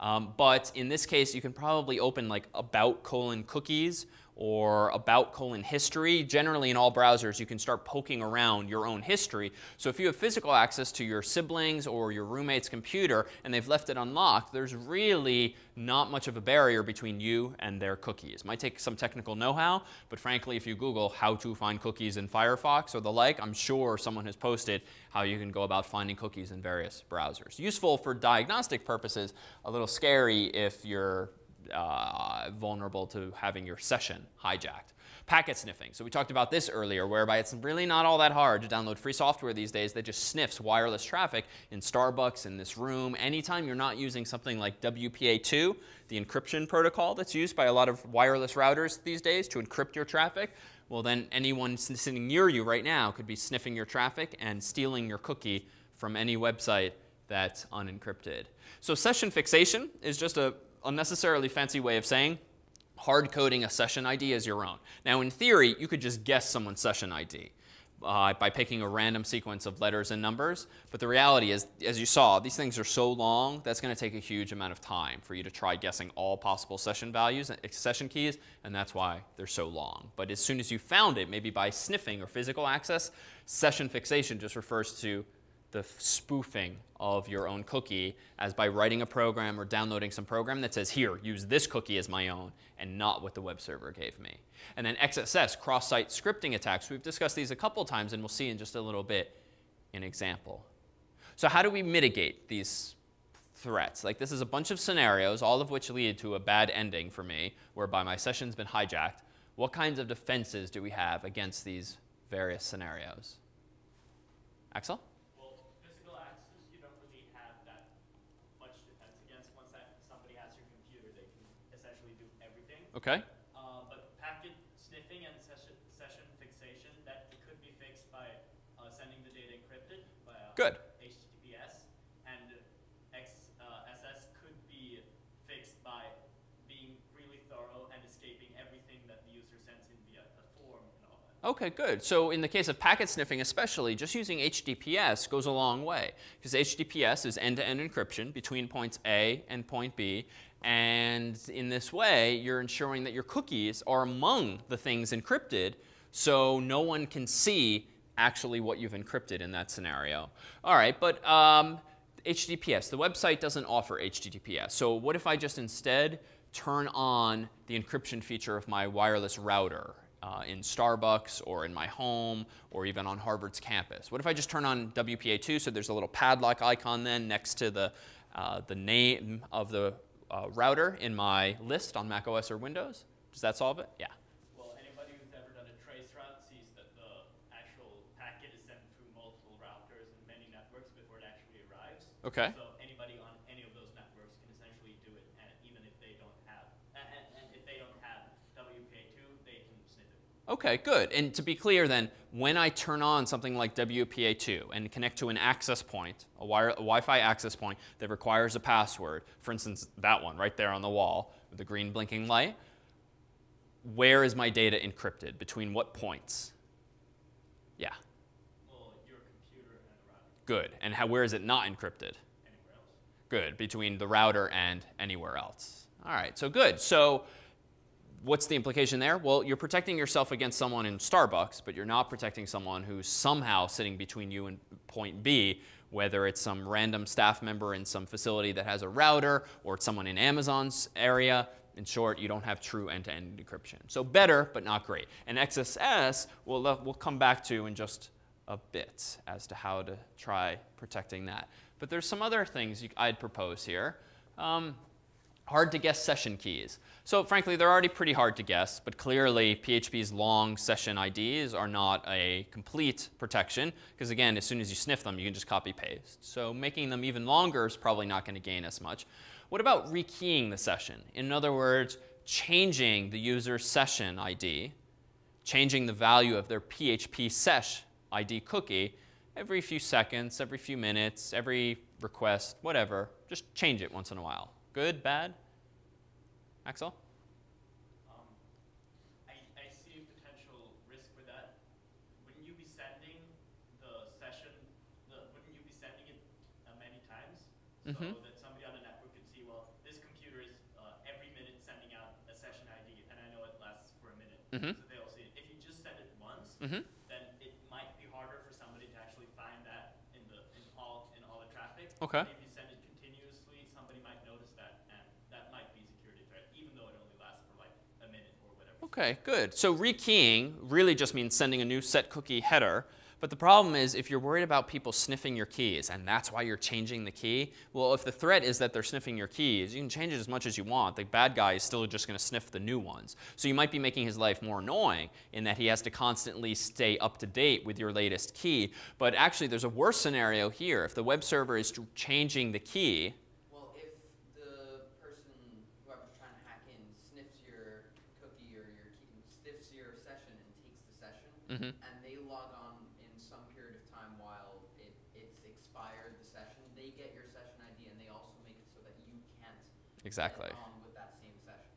Speaker 1: Um, but in this case, you can probably open like about colon cookies or about colon history. Generally in all browsers, you can start poking around your own history. So if you have physical access to your siblings or your roommate's computer and they've left it unlocked, there's really not much of a barrier between you and their cookies. Might take some technical know-how, but frankly, if you Google how to find cookies in Firefox or the like, I'm sure someone has posted how you can go about finding cookies in various browsers. Useful for diagnostic purposes, a little scary if you're uh, vulnerable to having your session hijacked. Packet sniffing. So we talked about this earlier, whereby it's really not all that hard to download free software these days that just sniffs wireless traffic in Starbucks, in this room, anytime you're not using something like WPA2, the encryption protocol that's used by a lot of wireless routers these days to encrypt your traffic. Well, then anyone sitting near you right now could be sniffing your traffic and stealing your cookie from any website that's unencrypted. So session fixation is just a unnecessarily fancy way of saying hard coding a session ID as your own. Now, in theory, you could just guess someone's session ID. Uh, by picking a random sequence of letters and numbers. But the reality is, as you saw, these things are so long, that's going to take a huge amount of time for you to try guessing all possible session values, and session keys, and that's why they're so long. But as soon as you found it, maybe by sniffing or physical access, session fixation just refers to the spoofing of your own cookie as by writing a program or downloading some program that says, here, use this cookie as my own and not what the web server gave me. And then XSS, cross-site scripting attacks. We've discussed these a couple times and we'll see in just a little bit an example. So how do we mitigate these threats? Like this is a bunch of scenarios, all of which lead to a bad ending for me, whereby my session's been hijacked. What kinds of defenses do we have against these various scenarios? Axel? Okay.
Speaker 3: Uh, but packet sniffing and session, session fixation, that could be fixed by uh, sending the data encrypted by
Speaker 1: Good.
Speaker 3: HTTPS. And XSS uh, could be fixed by being really thorough and escaping everything that the user sends in via a form and all that.
Speaker 1: Okay, good. So in the case of packet sniffing especially, just using HTTPS goes a long way. Because HTTPS is end-to-end -end encryption between points A and point B. And in this way, you're ensuring that your cookies are among the things encrypted so no one can see actually what you've encrypted in that scenario. All right, but um, HTTPS, the website doesn't offer HTTPS. So what if I just instead turn on the encryption feature of my wireless router uh, in Starbucks or in my home or even on Harvard's campus? What if I just turn on WPA2 so there's a little padlock icon then next to the, uh, the name of the uh, router in my list on Mac OS or Windows. Does that solve it? Yeah.
Speaker 3: Well, anybody who's ever done a trace route sees that the actual packet is sent through multiple routers and many networks before it actually arrives.
Speaker 1: Okay.
Speaker 3: So anybody on any of those networks can essentially do it, and even if they don't have, and, and if they don't
Speaker 1: Okay, good. And to be clear then, when I turn on something like WPA2 and connect to an access point, a, wire, a Wi-Fi access point that requires a password, for instance, that one right there on the wall with the green blinking light, where is my data encrypted? Between what points? Yeah,
Speaker 3: Well, your computer and the router,
Speaker 1: good. And how, where is it not encrypted?
Speaker 3: anywhere else.
Speaker 1: Good, between the router and anywhere else. All right, so good. So what's the implication there? Well, you're protecting yourself against someone in Starbucks, but you're not protecting someone who's somehow sitting between you and point B, whether it's some random staff member in some facility that has a router or it's someone in Amazon's area. In short, you don't have true end-to-end encryption. So better, but not great. And XSS, we'll, we'll come back to in just a bit as to how to try protecting that. But there's some other things you, I'd propose here. Um, hard to guess session keys. So frankly, they're already pretty hard to guess, but clearly PHP's long session IDs are not a complete protection, because again, as soon as you sniff them, you can just copy paste. So making them even longer is probably not going to gain as much. What about rekeying the session? In other words, changing the user's session ID, changing the value of their PHP sesh ID cookie every few seconds, every few minutes, every request, whatever. Just change it once in a while. Good, bad? Axel?
Speaker 3: Um, I, I see a potential risk with that. Wouldn't you be sending the session, the, wouldn't you be sending it uh, many
Speaker 1: Mhm.
Speaker 3: So that somebody on the network can see, well, this computer is uh, every minute sending out a session ID, and I know it lasts for a minute.
Speaker 1: Mhm.
Speaker 3: So they'll see it. If you just send it once,
Speaker 1: Mm-hmm.
Speaker 3: then it might be harder for somebody to actually find that in the in all in all the traffic.
Speaker 1: Okay.
Speaker 3: If you send it continuously, somebody might notice that, and that might be a security threat, even though it only lasts for like a minute or whatever.
Speaker 1: Okay, good. So rekeying really just means sending a new set cookie header. But the problem is if you're worried about people sniffing your keys and that's why you're changing the key, well, if the threat is that they're sniffing your keys, you can change it as much as you want. The bad guy is still just going to sniff the new ones. So you might be making his life more annoying in that he has to constantly stay up to date with your latest key. But actually, there's a worse scenario here. If the web server is changing the key,
Speaker 4: Well, if the person, whoever's trying to hack in, sniffs your cookie or your key, sniffs your session and takes the session,
Speaker 1: Mhm.
Speaker 4: and they log on in some period of time while it, it's expired the session, they get your session ID and they also make it so that you can't
Speaker 1: exactly.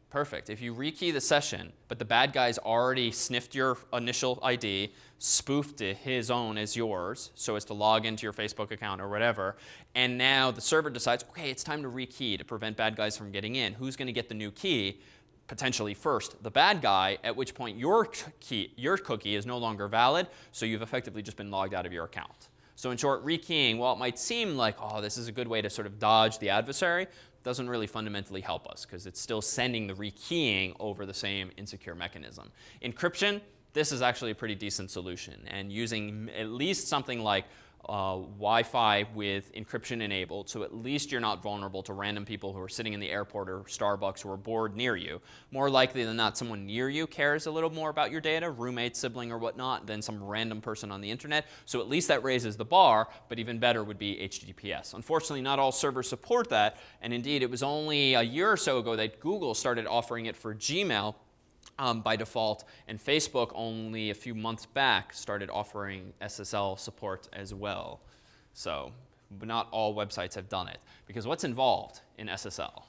Speaker 1: Perfect. If you rekey the session, but the bad guy's already sniffed your initial ID, spoofed his own as yours, so as to log into your Facebook account or whatever, and now the server decides, okay, it's time to rekey to prevent bad guys from getting in. Who's going to get the new key? Potentially first, the bad guy, at which point your key, your cookie is no longer valid, so you've effectively just been logged out of your account. So in short, rekeying, while it might seem like, oh, this is a good way to sort of dodge the adversary, doesn't really fundamentally help us because it's still sending the rekeying over the same insecure mechanism. Encryption, this is actually a pretty decent solution. And using at least something like uh, Wi-Fi with encryption enabled, so at least you're not vulnerable to random people who are sitting in the airport or Starbucks who are bored near you. More likely than not, someone near you cares a little more about your data, roommate, sibling, or whatnot, than some random person on the internet. So at least that raises the bar, but even better would be HTTPS. Unfortunately, not all servers support that, and indeed, it was only a year or so ago that Google started offering it for Gmail um, by default, and Facebook only a few months back started offering SSL support as well. So, but not all websites have done it. Because what's involved in SSL?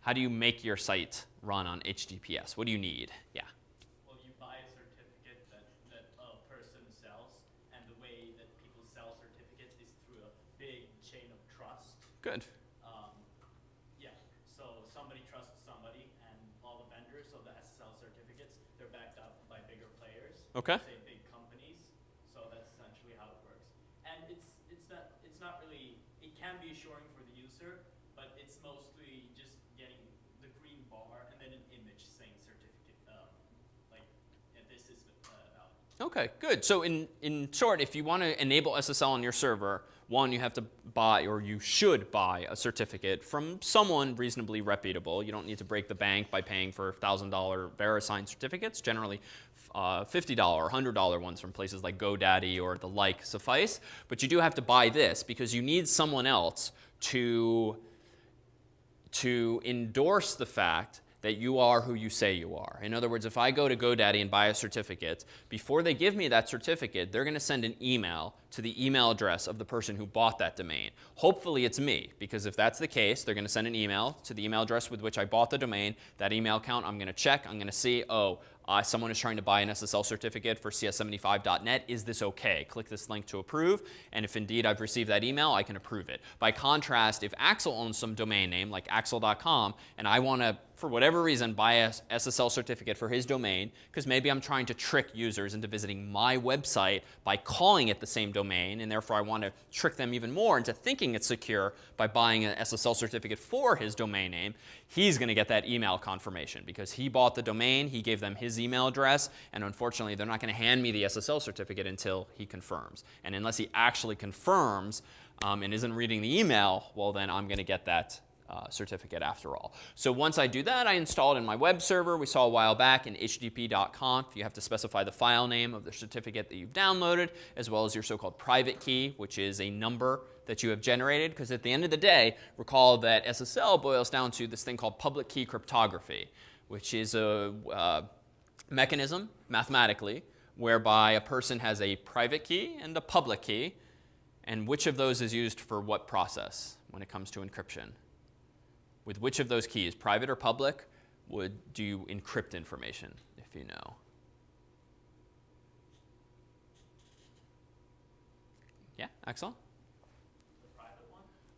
Speaker 1: How do you make your site run on HTTPS? What do you need? Yeah.
Speaker 3: Well, you buy a certificate that, that a person sells, and the way that people sell certificates is through a big chain of trust.
Speaker 1: Good.
Speaker 3: Um, yeah, so somebody trusts somebody, and all the vendors, so the SSL certificates, they're backed up by bigger players.
Speaker 1: Okay.
Speaker 3: Say big companies. So that's essentially how it works. And it's it's not it's not really it can be assuring for the user, but it's mostly just getting the green bar and then an image saying certificate, um, like yeah, this is uh.
Speaker 1: Okay, good. So in, in short, if you want to enable SSL on your server, one, you have to buy, or you should buy, a certificate from someone reasonably reputable. You don't need to break the bank by paying for $1,000 VeriSign certificates. Generally, uh, $50 or $100 ones from places like GoDaddy or the like suffice. But you do have to buy this because you need someone else to to endorse the fact that you are who you say you are. In other words, if I go to GoDaddy and buy a certificate, before they give me that certificate, they're going to send an email to the email address of the person who bought that domain. Hopefully it's me, because if that's the case, they're going to send an email to the email address with which I bought the domain. That email account, I'm going to check. I'm going to see, oh, uh, someone is trying to buy an SSL certificate for cs75.net. Is this OK? Click this link to approve. And if indeed I've received that email, I can approve it. By contrast, if Axel owns some domain name like axel.com and I want to for whatever reason, buy a SSL certificate for his domain, because maybe I'm trying to trick users into visiting my website by calling it the same domain, and therefore I want to trick them even more into thinking it's secure by buying an SSL certificate for his domain name, he's going to get that email confirmation because he bought the domain, he gave them his email address, and unfortunately they're not going to hand me the SSL certificate until he confirms. And unless he actually confirms um, and isn't reading the email, well then I'm going to get that uh, certificate after all. So once I do that, I install it in my web server. We saw a while back in httpd.conf. You have to specify the file name of the certificate that you've downloaded, as well as your so-called private key, which is a number that you have generated. Because at the end of the day, recall that SSL boils down to this thing called public key cryptography, which is a uh, mechanism, mathematically, whereby a person has a private key and a public key, and which of those is used for what process when it comes to encryption with which of those keys, private or public, would do you encrypt information, if you know? Yeah, Axel?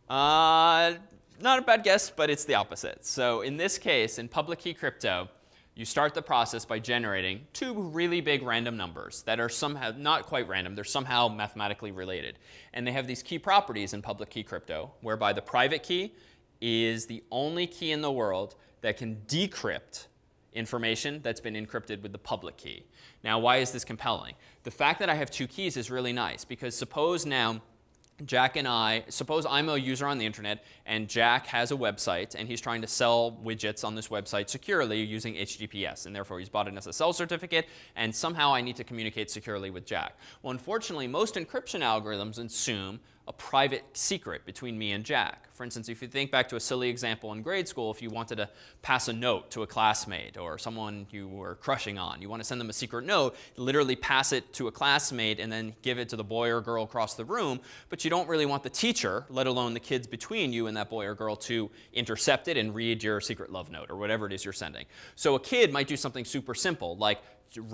Speaker 1: Uh, not a bad guess, but it's the opposite. So in this case, in public key crypto, you start the process by generating two really big random numbers that are somehow not quite random, they're somehow mathematically related. And they have these key properties in public key crypto, whereby the private key is the only key in the world that can decrypt information that's been encrypted with the public key. Now, why is this compelling? The fact that I have two keys is really nice because suppose now Jack and I, suppose I'm a user on the internet and Jack has a website and he's trying to sell widgets on this website securely using HTTPS and therefore he's bought an SSL certificate and somehow I need to communicate securely with Jack. Well, unfortunately, most encryption algorithms assume a private secret between me and Jack. For instance, if you think back to a silly example in grade school, if you wanted to pass a note to a classmate or someone you were crushing on, you want to send them a secret note, literally pass it to a classmate and then give it to the boy or girl across the room, but you don't really want the teacher, let alone the kids between you and that boy or girl, to intercept it and read your secret love note or whatever it is you're sending. So a kid might do something super simple, like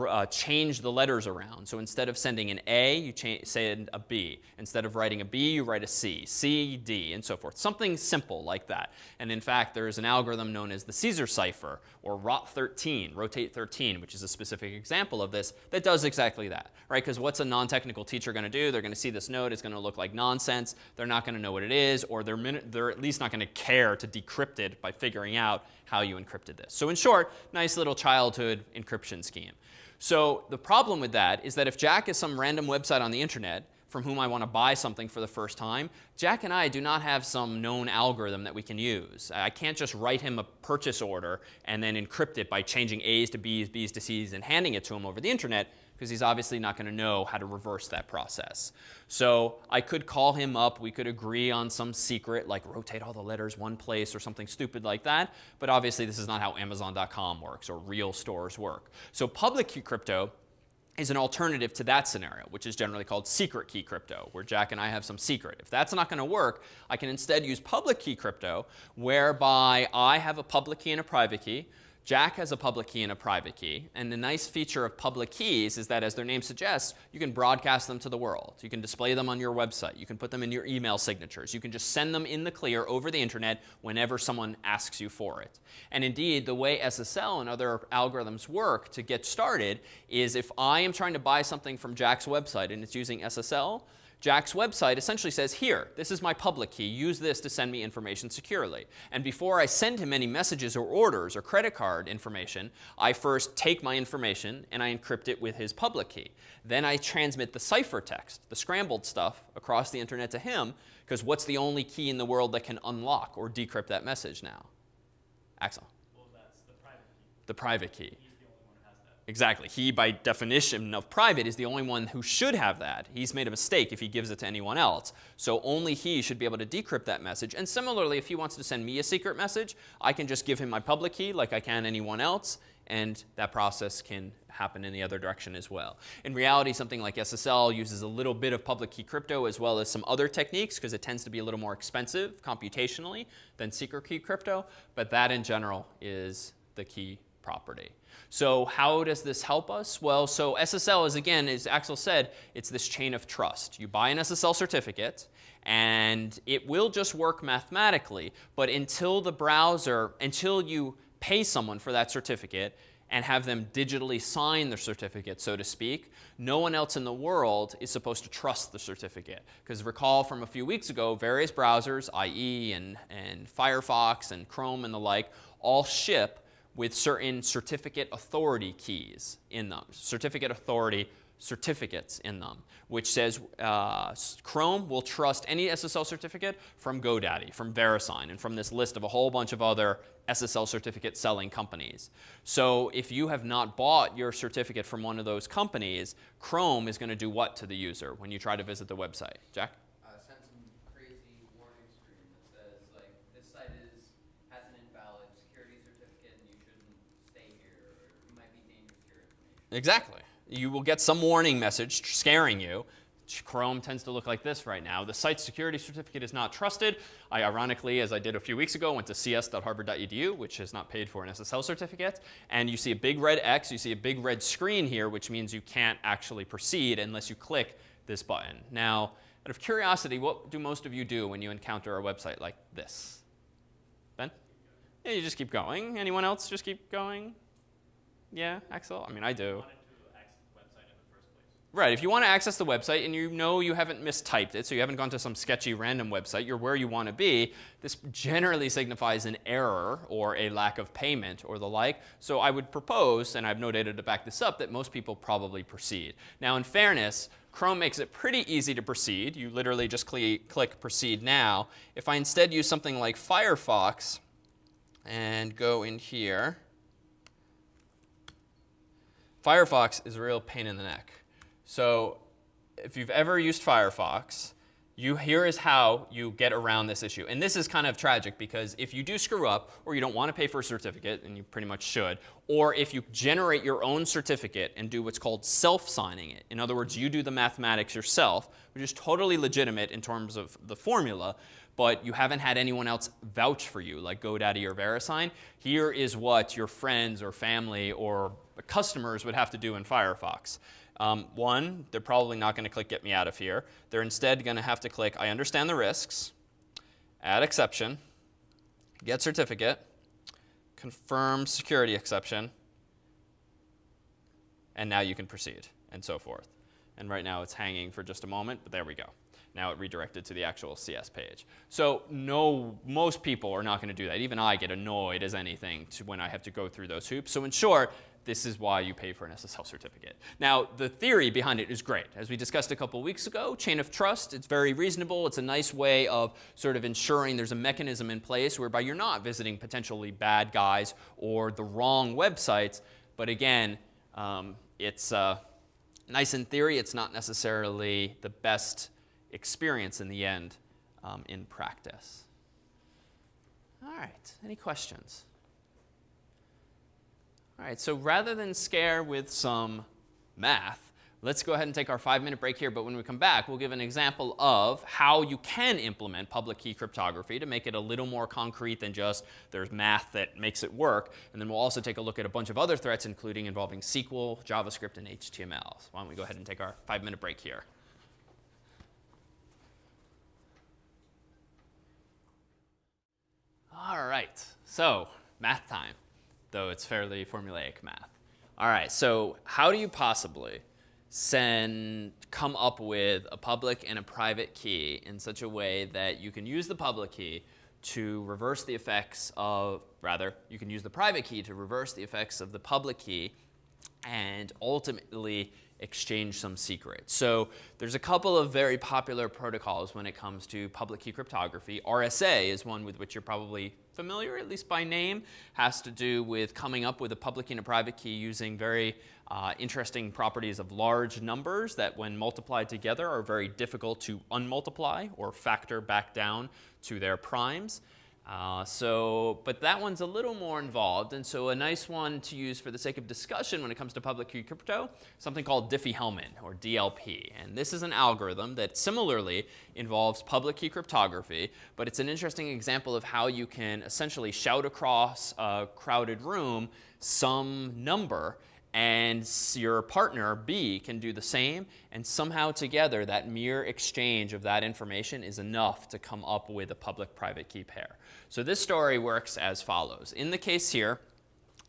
Speaker 1: uh, change the letters around. So instead of sending an A, you send a B. Instead of writing a B, you write a C, C, D, and so forth. Something simple like that. And in fact, there is an algorithm known as the Caesar cipher, or ROT13, rotate 13, which is a specific example of this, that does exactly that. Right? Because what's a non-technical teacher going to do? They're going to see this note. It's going to look like nonsense. They're not going to know what it is, or they're, they're at least not going to care to decrypt it by figuring out how you encrypted this. So in short, nice little childhood encryption scheme. So the problem with that is that if Jack is some random website on the internet from whom I want to buy something for the first time, Jack and I do not have some known algorithm that we can use. I can't just write him a purchase order and then encrypt it by changing A's to B's, B's to C's, and handing it to him over the internet because he's obviously not going to know how to reverse that process. So I could call him up. We could agree on some secret, like rotate all the letters one place or something stupid like that. But obviously, this is not how Amazon.com works or real stores work. So public key crypto is an alternative to that scenario, which is generally called secret key crypto, where Jack and I have some secret. If that's not going to work, I can instead use public key crypto, whereby I have a public key and a private key. Jack has a public key and a private key. And the nice feature of public keys is that, as their name suggests, you can broadcast them to the world. You can display them on your website. You can put them in your email signatures. You can just send them in the clear over the internet whenever someone asks you for it. And indeed, the way SSL and other algorithms work to get started is if I am trying to buy something from Jack's website and it's using SSL, Jack's website essentially says, here, this is my public key. Use this to send me information securely. And before I send him any messages or orders or credit card information, I first take my information and I encrypt it with his public key. Then I transmit the ciphertext, the scrambled stuff, across the internet to him, because what's the only key in the world that can unlock or decrypt that message now? Axel.
Speaker 3: Well, that's the private key.
Speaker 1: The private key.
Speaker 3: He's the only one who has that.
Speaker 1: Exactly. He, by definition of private, is the only one who should have that. He's made a mistake if he gives it to anyone else. So only he should be able to decrypt that message. And similarly, if he wants to send me a secret message, I can just give him my public key like I can anyone else, and that process can happen in the other direction as well. In reality, something like SSL uses a little bit of public key crypto as well as some other techniques because it tends to be a little more expensive computationally than secret key crypto, but that in general is the key property. So how does this help us? Well, so SSL is, again, as Axel said, it's this chain of trust. You buy an SSL certificate, and it will just work mathematically. But until the browser, until you pay someone for that certificate and have them digitally sign the certificate, so to speak, no one else in the world is supposed to trust the certificate. Because recall from a few weeks ago, various browsers, IE and, and Firefox and Chrome and the like, all ship with certain certificate authority keys in them, certificate authority certificates in them, which says uh, Chrome will trust any SSL certificate from GoDaddy, from VeriSign, and from this list of a whole bunch of other SSL certificate selling companies. So if you have not bought your certificate from one of those companies, Chrome is going to do what to the user when you try to visit the website? Jack?
Speaker 4: uh, send some crazy warning screen that says like this site is has an invalid security certificate and you shouldn't stay here or it might be dangerous to your information.
Speaker 1: Exactly. You will get some warning message scaring you. Chrome tends to look like this right now. The site security certificate is not trusted. I ironically, as I did a few weeks ago, went to cs.harvard.edu, which has not paid for an SSL certificate. And you see a big red X, you see a big red screen here, which means you can't actually proceed unless you click this button. Now, out of curiosity, what do most of you do when you encounter a website like this? Ben? Yeah, you just keep going. Anyone else just keep going? Yeah, Axel? I mean, I do.
Speaker 3: wanted to access the website in the first place.
Speaker 1: Right, if you want to access the website and you know you haven't mistyped it, so you haven't gone to some sketchy random website, you're where you want to be, this generally signifies an error or a lack of payment or the like. So I would propose, and I have no data to back this up, that most people probably proceed. Now in fairness, Chrome makes it pretty easy to proceed. You literally just cle click proceed now. If I instead use something like Firefox and go in here, Firefox is a real pain in the neck. So if you've ever used Firefox, you, here is how you get around this issue. And this is kind of tragic because if you do screw up or you don't want to pay for a certificate, and you pretty much should, or if you generate your own certificate and do what's called self-signing it, in other words, you do the mathematics yourself, which is totally legitimate in terms of the formula, but you haven't had anyone else vouch for you, like GoDaddy or VeriSign, here is what your friends or family or customers would have to do in Firefox. Um, one, they're probably not going to click Get Me Out of Here. They're instead going to have to click I understand the risks, add exception, get certificate, confirm security exception, and now you can proceed, and so forth. And right now it's hanging for just a moment, but there we go. Now it redirected to the actual CS page. So no, most people are not going to do that. Even I get annoyed as anything to when I have to go through those hoops. So in short, this is why you pay for an SSL certificate. Now, the theory behind it is great. As we discussed a couple weeks ago, chain of trust, it's very reasonable. It's a nice way of sort of ensuring there's a mechanism in place whereby you're not visiting potentially bad guys or the wrong websites. But again, um, it's uh, nice in theory. It's not necessarily the best experience in the end um, in practice. All right, any questions? All right, so rather than scare with some math, let's go ahead and take our five minute break here. But when we come back, we'll give an example of how you can implement public key cryptography to make it a little more concrete than just there's math that makes it work. And then we'll also take a look at a bunch of other threats, including involving SQL, JavaScript, and HTML. So why don't we go ahead and take our five minute break here. All right, so math time though it's fairly formulaic math. All right, so how do you possibly send, come up with a public and a private key in such a way that you can use the public key to reverse the effects of, rather, you can use the private key to reverse the effects of the public key and ultimately exchange some secrets. So there's a couple of very popular protocols when it comes to public key cryptography. RSA is one with which you're probably familiar, at least by name, has to do with coming up with a public key and a private key using very uh, interesting properties of large numbers that when multiplied together are very difficult to unmultiply or factor back down to their primes. Uh, so, but that one's a little more involved, and so a nice one to use for the sake of discussion when it comes to public key crypto, something called Diffie-Hellman, or DLP. And this is an algorithm that similarly involves public key cryptography, but it's an interesting example of how you can essentially shout across a crowded room some number and your partner, B, can do the same. And somehow together, that mere exchange of that information is enough to come up with a public-private key pair. So this story works as follows. In the case here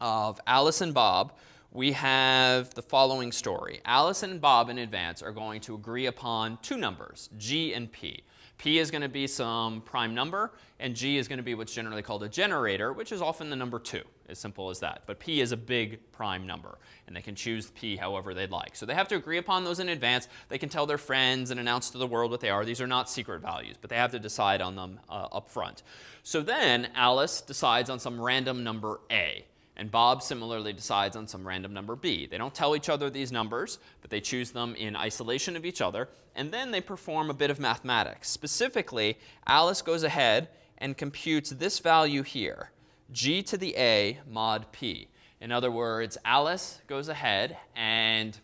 Speaker 1: of Alice and Bob, we have the following story. Alice and Bob in advance are going to agree upon two numbers, G and P. P is going to be some prime number, and G is going to be what's generally called a generator, which is often the number 2, as simple as that. But P is a big prime number, and they can choose P however they'd like. So they have to agree upon those in advance. They can tell their friends and announce to the world what they are. These are not secret values, but they have to decide on them uh, up front. So then Alice decides on some random number A. And Bob similarly decides on some random number b. They don't tell each other these numbers, but they choose them in isolation of each other. And then they perform a bit of mathematics. Specifically, Alice goes ahead and computes this value here, g to the a mod p. In other words, Alice goes ahead and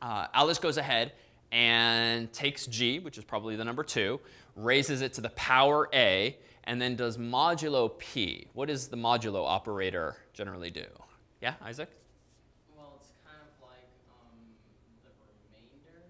Speaker 1: uh, Alice goes ahead and takes g, which is probably the number 2, raises it to the power a, and then does modulo p. What does the modulo operator generally do? Yeah, Isaac?
Speaker 2: Well, it's kind of like um, the remainder.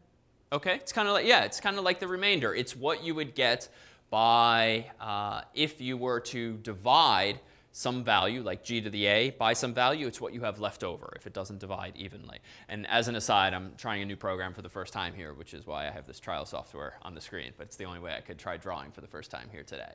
Speaker 1: Okay, it's kind of like, yeah, it's kind of like the remainder. It's what you would get by, uh, if you were to divide some value, like g to the a, by some value, it's what you have left over if it doesn't divide evenly. And as an aside, I'm trying a new program for the first time here, which is why I have this trial software on the screen. But it's the only way I could try drawing for the first time here today.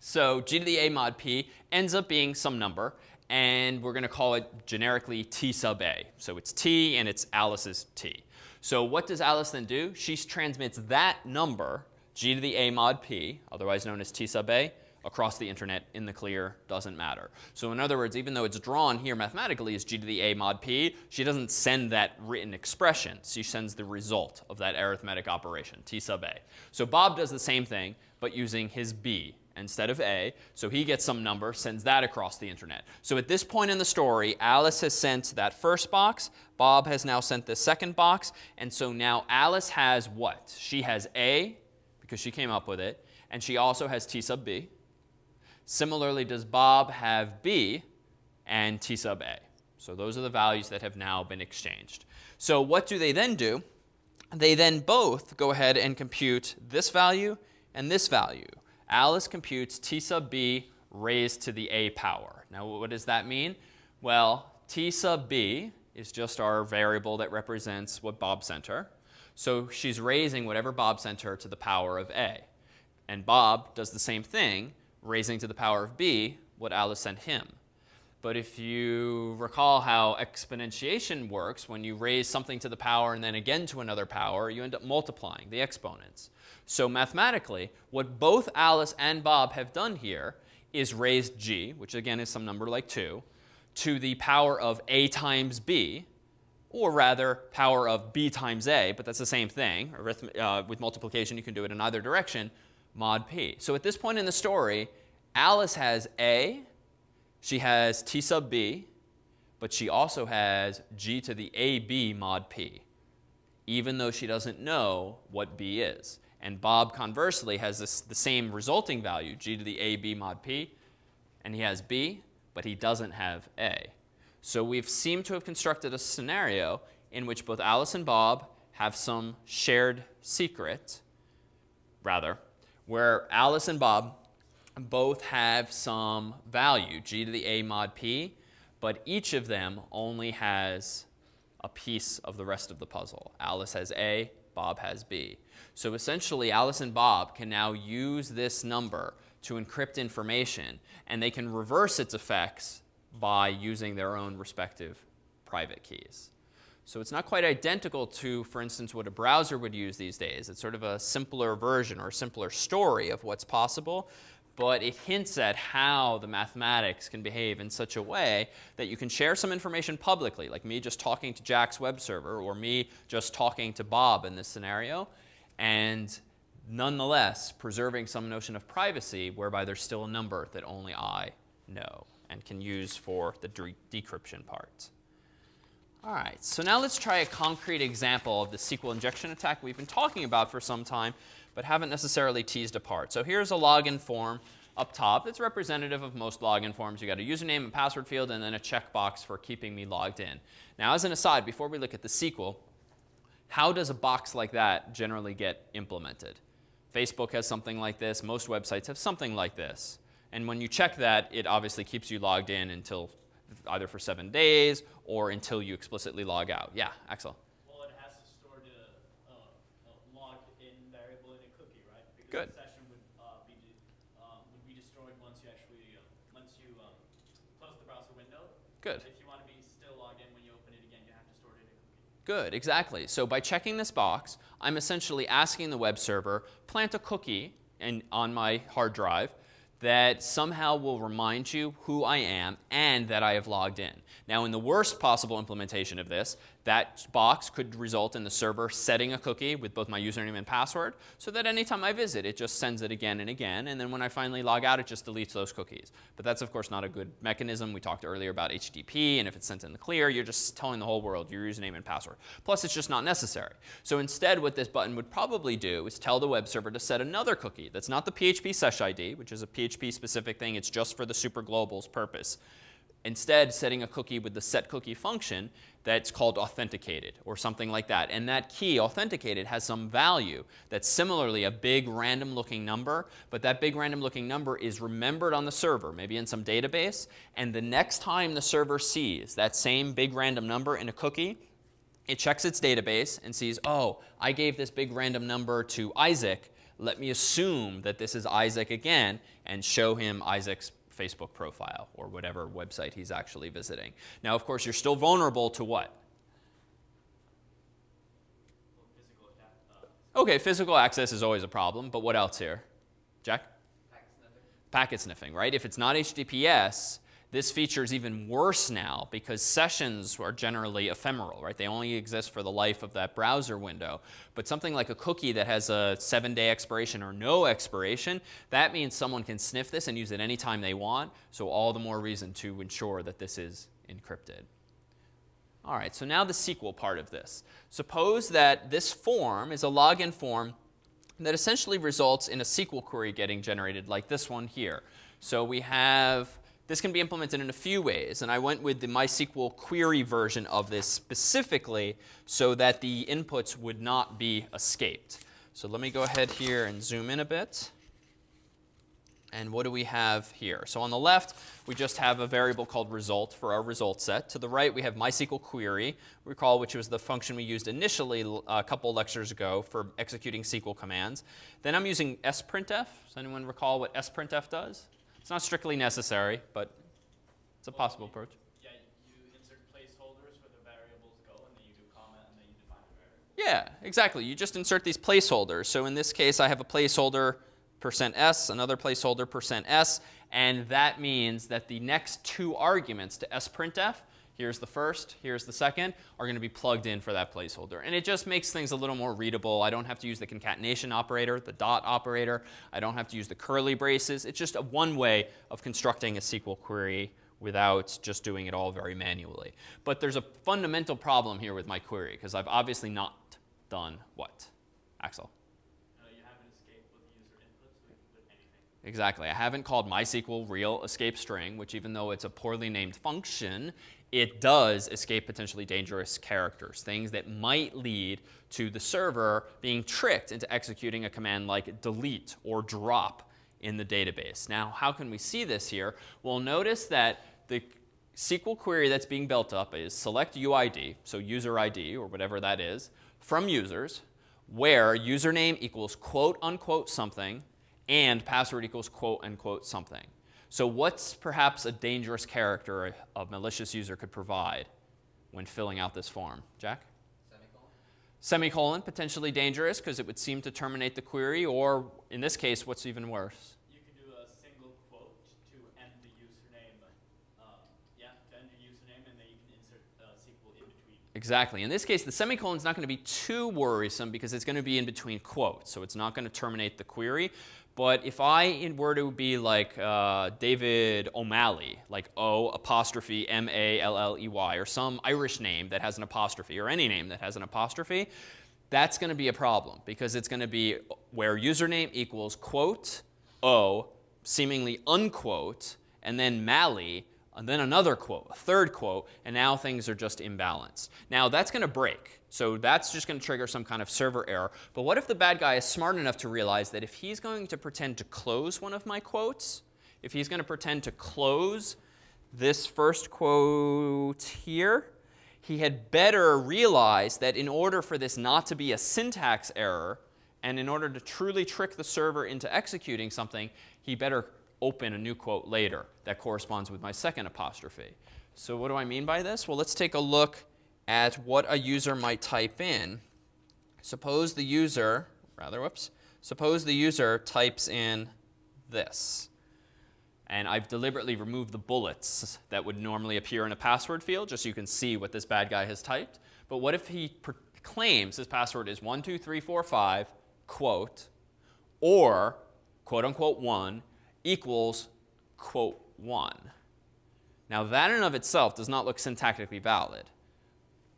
Speaker 1: So g to the a mod p ends up being some number, and we're going to call it generically t sub a. So it's t and it's Alice's t. So what does Alice then do? She transmits that number, g to the a mod p, otherwise known as t sub a, across the internet in the clear, doesn't matter. So in other words, even though it's drawn here mathematically as g to the a mod p, she doesn't send that written expression. She sends the result of that arithmetic operation, t sub a. So Bob does the same thing, but using his b, instead of A. So he gets some number, sends that across the internet. So at this point in the story, Alice has sent that first box. Bob has now sent the second box. And so now Alice has what? She has A, because she came up with it. And she also has T sub B. Similarly, does Bob have B and T sub A? So those are the values that have now been exchanged. So what do they then do? They then both go ahead and compute this value and this value. Alice computes t sub b raised to the a power. Now, what does that mean? Well, t sub b is just our variable that represents what Bob sent her. So she's raising whatever Bob sent her to the power of a. And Bob does the same thing, raising to the power of b what Alice sent him. But if you recall how exponentiation works, when you raise something to the power and then again to another power, you end up multiplying the exponents. So mathematically, what both Alice and Bob have done here is raised g, which again is some number like 2, to the power of a times b, or rather power of b times a, but that's the same thing. Uh, with multiplication, you can do it in either direction, mod p. So at this point in the story, Alice has a, she has t sub b, but she also has g to the ab mod p, even though she doesn't know what b is. And Bob, conversely, has this, the same resulting value, g to the a b mod p, and he has b, but he doesn't have a. So we've seemed to have constructed a scenario in which both Alice and Bob have some shared secret, rather, where Alice and Bob both have some value, g to the a mod p, but each of them only has a piece of the rest of the puzzle. Alice has a, Bob has b. So essentially, Alice and Bob can now use this number to encrypt information, and they can reverse its effects by using their own respective private keys. So it's not quite identical to, for instance, what a browser would use these days. It's sort of a simpler version or a simpler story of what's possible, but it hints at how the mathematics can behave in such a way that you can share some information publicly, like me just talking to Jack's web server or me just talking to Bob in this scenario, and nonetheless preserving some notion of privacy whereby there's still a number that only I know and can use for the de decryption part. All right, so now let's try a concrete example of the SQL injection attack we've been talking about for some time, but haven't necessarily teased apart. So here's a login form up top that's representative of most login forms. You got a username and password field and then a checkbox for keeping me logged in. Now, as an aside, before we look at the SQL, how does a box like that generally get implemented? Facebook has something like this. Most websites have something like this. And when you check that, it obviously keeps you logged in until either for seven days or until you explicitly log out. Yeah, Axel.
Speaker 3: Well, it has to store the uh, uh, logged in variable in a cookie, right? Because
Speaker 1: Good.
Speaker 3: the session would uh, be de- uh, would be destroyed once you actually uh, once you um, close the browser window.
Speaker 1: Good.
Speaker 3: If you want to be still logged in when you open it again, you have to store it in a cookie.
Speaker 1: Good, exactly. So by checking this box, I'm essentially asking the web server, plant a cookie in, on my hard drive that somehow will remind you who I am and that I have logged in. Now, in the worst possible implementation of this, that box could result in the server setting a cookie with both my username and password so that anytime I visit, it just sends it again and again. And then when I finally log out, it just deletes those cookies. But that's, of course, not a good mechanism. We talked earlier about HTTP, and if it's sent in the clear, you're just telling the whole world your username and password. Plus, it's just not necessary. So instead, what this button would probably do is tell the web server to set another cookie that's not the PHPSESSID, which is a PHP specific thing. It's just for the super global's purpose instead setting a cookie with the set cookie function that's called authenticated or something like that. And that key, authenticated, has some value that's similarly a big random looking number, but that big random looking number is remembered on the server, maybe in some database, and the next time the server sees that same big random number in a cookie, it checks its database and sees, oh, I gave this big random number to Isaac. Let me assume that this is Isaac again and show him Isaac's Facebook profile or whatever website he's actually visiting. Now, of course, you're still vulnerable to what?
Speaker 3: Well, physical attack.
Speaker 1: Okay, physical access is always a problem, but what else here? Jack?
Speaker 4: Packet sniffing.
Speaker 1: Packet sniffing, right? If it's not HTTPS, this feature is even worse now because sessions are generally ephemeral, right? They only exist for the life of that browser window. But something like a cookie that has a seven day expiration or no expiration, that means someone can sniff this and use it anytime they want. So all the more reason to ensure that this is encrypted. All right, so now the SQL part of this. Suppose that this form is a login form that essentially results in a SQL query getting generated like this one here. So we have this can be implemented in a few ways, and I went with the MySQL query version of this specifically so that the inputs would not be escaped. So let me go ahead here and zoom in a bit. And what do we have here? So on the left, we just have a variable called result for our result set. To the right, we have MySQL query, recall which was the function we used initially uh, a couple lectures ago for executing SQL commands. Then I'm using sprintf. Does anyone recall what sprintf does? It's not strictly necessary, but it's a possible approach.
Speaker 3: yeah, you insert placeholders where the variables go, and then you do comment, and then you define the variable.
Speaker 1: Yeah, exactly. You just insert these placeholders. So in this case, I have a placeholder percent %s, another placeholder percent %s, and that means that the next two arguments to sprintf, here's the first, here's the second, are going to be plugged in for that placeholder. And it just makes things a little more readable. I don't have to use the concatenation operator, the dot operator. I don't have to use the curly braces. It's just a one way of constructing a SQL query without just doing it all very manually. But there's a fundamental problem here with my query because I've obviously not done what? Axel?
Speaker 3: Uh, you haven't escaped with the user inputs with, with anything.
Speaker 1: Exactly. I haven't called MySQL real escape string, which even though it's a poorly named function, it does escape potentially dangerous characters, things that might lead to the server being tricked into executing a command like delete or drop in the database. Now, how can we see this here? Well, notice that the SQL query that's being built up is select UID, so user ID or whatever that is, from users, where username equals quote unquote something and password equals quote unquote something. So what's perhaps a dangerous character a, a malicious user could provide? when filling out this form. Jack?
Speaker 4: Semicolon?
Speaker 1: Semicolon, potentially dangerous because it would seem to terminate the query, or in this case, what's even worse?
Speaker 3: You could do a single quote to end the username. Uh, yeah, to end username, and then you can insert uh, SQL in between.
Speaker 1: Exactly. In this case, the semicolon is not going to be too worrisome because it's going to be in between quotes, so it's not going to terminate the query. But if I were to be like uh, David O'Malley, like O apostrophe M A L L E Y, or some Irish name that has an apostrophe, or any name that has an apostrophe, that's going to be a problem because it's going to be where username equals quote O, seemingly unquote, and then Malley, and then another quote, a third quote, and now things are just imbalanced. Now that's going to break. So that's just going to trigger some kind of server error. But what if the bad guy is smart enough to realize that if he's going to pretend to close one of my quotes, if he's going to pretend to close this first quote here, he had better realize that in order for this not to be a syntax error, and in order to truly trick the server into executing something, he better open a new quote later that corresponds with my second apostrophe. So what do I mean by this? Well, let's take a look at what a user might type in. Suppose the user, rather, whoops, suppose the user types in this. And I've deliberately removed the bullets that would normally appear in a password field, just so you can see what this bad guy has typed. But what if he claims his password is 12345, quote, or quote unquote 1 equals quote 1? Now, that in and of itself does not look syntactically valid.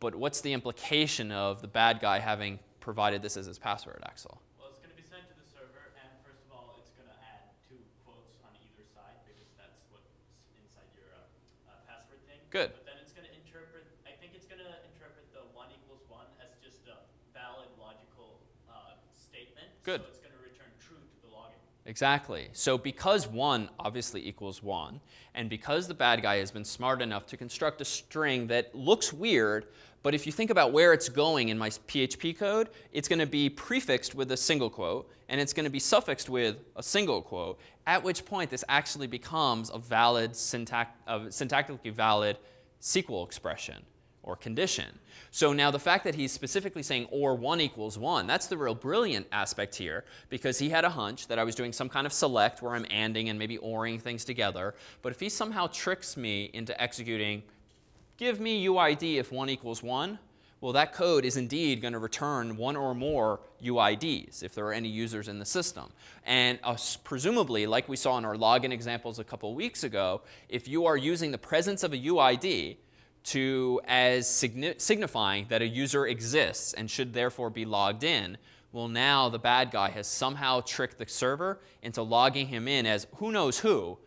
Speaker 1: But what's the implication of the bad guy having provided this as his password, Axel?
Speaker 3: Well, it's going to be sent to the server, and first of all, it's going to add two quotes on either side because that's what's inside your uh, uh, password thing.
Speaker 1: Good.
Speaker 3: But then it's going to interpret. I think it's going to interpret the one equals one as just a valid logical uh, statement.
Speaker 1: Good.
Speaker 3: So it's going to return true to the login.
Speaker 1: Exactly. So because 1 obviously equals 1, and because the bad guy has been smart enough to construct a string that looks weird, but if you think about where it's going in my PHP code, it's going to be prefixed with a single quote, and it's going to be suffixed with a single quote, at which point this actually becomes a valid, syntax, a syntactically valid SQL expression or condition. So now the fact that he's specifically saying or 1 equals 1, that's the real brilliant aspect here because he had a hunch that I was doing some kind of select where I'm anding and maybe oring things together. But if he somehow tricks me into executing give me UID if 1 equals 1, well, that code is indeed going to return one or more UIDs if there are any users in the system. And uh, presumably, like we saw in our login examples a couple weeks ago, if you are using the presence of a UID to as signi signifying that a user exists and should therefore be logged in, well, now the bad guy has somehow tricked the server into logging him in as who knows who,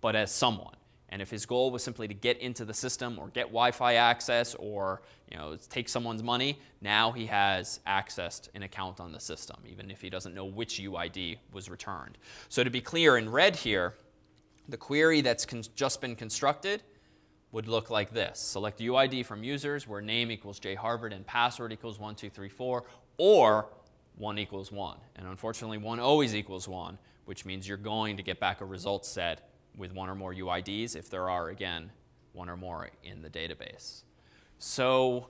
Speaker 1: but as someone. And if his goal was simply to get into the system or get Wi-Fi access or you know, take someone's money, now he has accessed an account on the system, even if he doesn't know which UID was returned. So to be clear, in red here, the query that's just been constructed would look like this. Select UID from users where name equals jharvard and password equals 1234, or 1 equals 1. And unfortunately, 1 always equals 1, which means you're going to get back a result set with one or more UIDs if there are, again, one or more in the database. So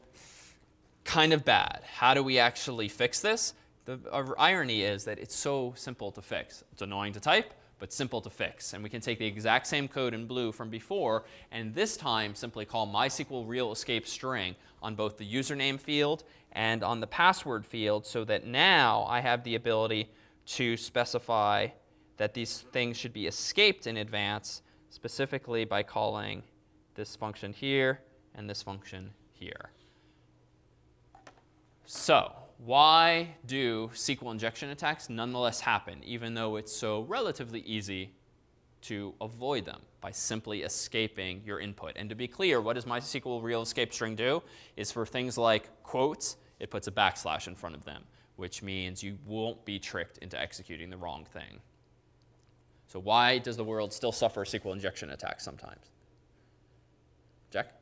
Speaker 1: kind of bad. How do we actually fix this? The uh, irony is that it's so simple to fix. It's annoying to type, but simple to fix. And we can take the exact same code in blue from before, and this time simply call MySQL real escape string on both the username field and on the password field so that now I have the ability to specify that these things should be escaped in advance, specifically by calling this function here and this function here. So why do SQL injection attacks nonetheless happen, even though it's so relatively easy to avoid them by simply escaping your input? And to be clear, what does MySQL real escape string do? Is for things like quotes, it puts a backslash in front of them, which means you won't be tricked into executing the wrong thing. So why does the world still suffer SQL injection attacks sometimes? Jack?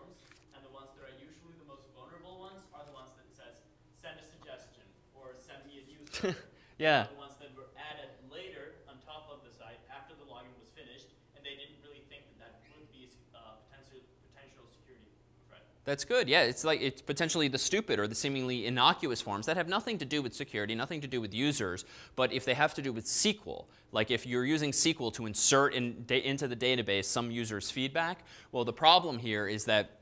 Speaker 1: Yeah. The
Speaker 3: ones that were added later on top of the site after the login was finished, and they didn't really think that that would be a uh, potential potential security threat.
Speaker 1: That's good. Yeah, it's like it's potentially the stupid or the seemingly innocuous forms that have nothing to do with security, nothing to do with users, but if they have to do with SQL, like if you're using SQL to insert in, into the database some user's feedback, well, the problem here is that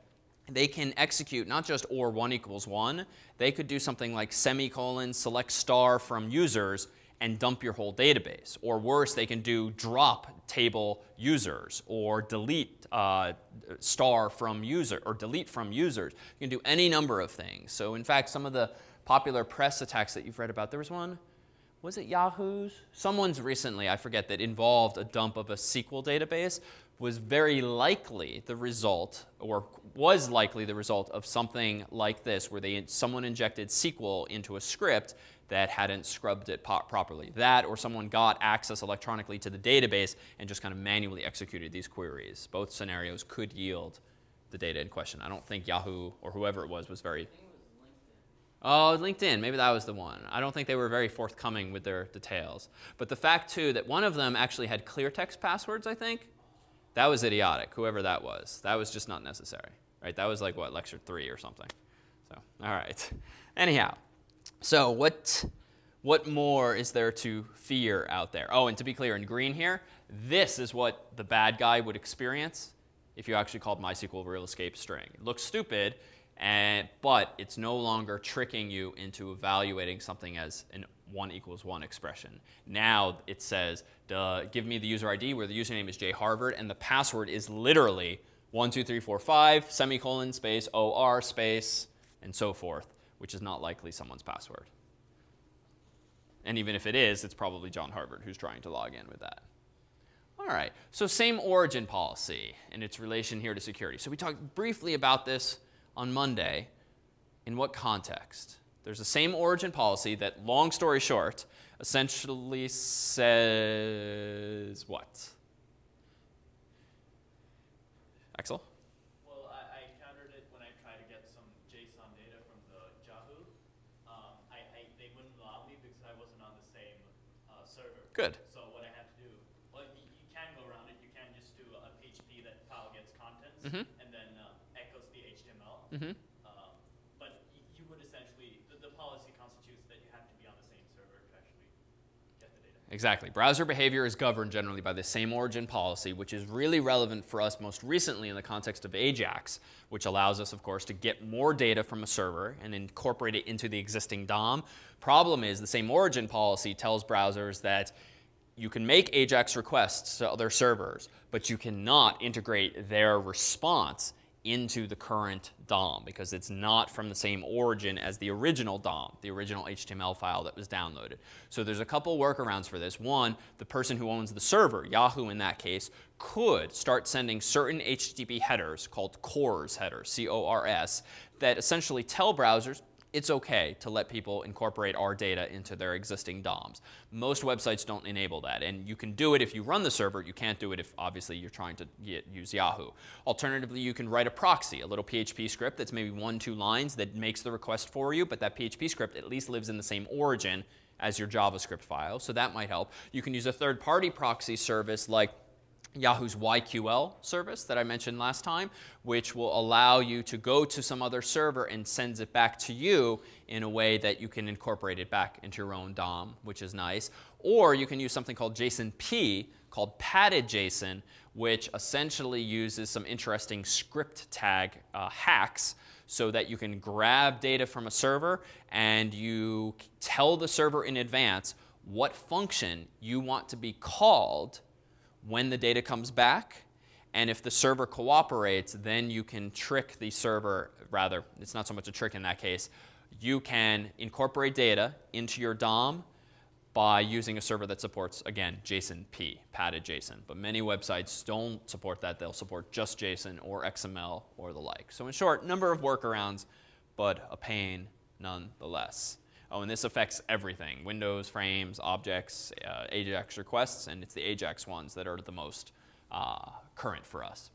Speaker 1: they can execute not just or one equals one, they could do something like semicolon, select star from users, and dump your whole database. Or worse, they can do drop table users or delete uh, star from user or delete from users. You can do any number of things. So in fact, some of the popular press attacks that you've read about, there was one, was it Yahoo's? Someone's recently, I forget, that involved a dump of a SQL database was very likely the result, or was likely the result of something like this, where they someone injected SQL into a script that hadn't scrubbed it properly. That, or someone got access electronically to the database and just kind of manually executed these queries. Both scenarios could yield the data in question. I don't think Yahoo or whoever it was was very. Oh, LinkedIn. Maybe that was the one. I don't think they were very forthcoming with their details. But the fact, too, that one of them actually had clear text passwords, I think, that was idiotic, whoever that was. That was just not necessary, right? That was like, what, lecture three or something. So, all right. Anyhow, so what, what more is there to fear out there? Oh, and to be clear, in green here, this is what the bad guy would experience if you actually called MySQL real escape string. It looks stupid, and, but it's no longer tricking you into evaluating something as an 1 equals 1 expression. Now it says, duh, give me the user ID where the username is jharvard, and the password is literally 12345 semicolon space OR space and so forth, which is not likely someone's password. And even if it is, it's probably John Harvard who's trying to log in with that. All right, so same origin policy and its relation here to security. So we talked briefly about this on Monday. In what context? There's the same origin policy that, long story short, essentially says what? Axel?
Speaker 3: Well, I, I encountered it when I tried to get some JSON data from the Yahoo. Um, I, I, they wouldn't allow me because I wasn't on the same uh, server.
Speaker 1: Good.
Speaker 3: So what I had to do, well, you, you can go around it. You can just do a PHP that file gets contents
Speaker 1: Mhm.
Speaker 3: and then uh, echoes the HTML.
Speaker 1: Mm-hmm.
Speaker 3: Um, but y- you would essentially, the, the policy constitutes that you have to be on the same server to actually get the data.
Speaker 1: Exactly. Browser behavior is governed generally by the same origin policy, which is really relevant for us most recently in the context of AJAX, which allows us, of course, to get more data from a server and incorporate it into the existing DOM. Problem is, the same origin policy tells browsers that you can make AJAX requests to other servers, but you cannot integrate their response into the current DOM because it's not from the same origin as the original DOM, the original HTML file that was downloaded. So there's a couple workarounds for this. One, the person who owns the server, Yahoo in that case, could start sending certain HTTP headers called CORS headers, C-O-R-S, that essentially tell browsers it's okay to let people incorporate our data into their existing DOMs. Most websites don't enable that, and you can do it if you run the server. You can't do it if obviously you're trying to get, use Yahoo. Alternatively, you can write a proxy, a little PHP script that's maybe one, two lines that makes the request for you, but that PHP script at least lives in the same origin as your JavaScript file, so that might help. You can use a third-party proxy service like Yahoo's YQL service that I mentioned last time, which will allow you to go to some other server and sends it back to you in a way that you can incorporate it back into your own DOM, which is nice. Or you can use something called JSONP, called padded JSON, which essentially uses some interesting script tag uh, hacks so that you can grab data from a server and you tell the server in advance what function you want to be called when the data comes back. And if the server cooperates, then you can trick the server, rather, it's not so much a trick in that case. You can incorporate data into your DOM by using a server that supports, again, JSONP, padded JSON. But many websites don't support that. They'll support just JSON or XML or the like. So in short, number of workarounds, but a pain nonetheless. Oh, and this affects everything, Windows, frames, objects, uh, AJAX requests, and it's the AJAX ones that are the most uh, current for us.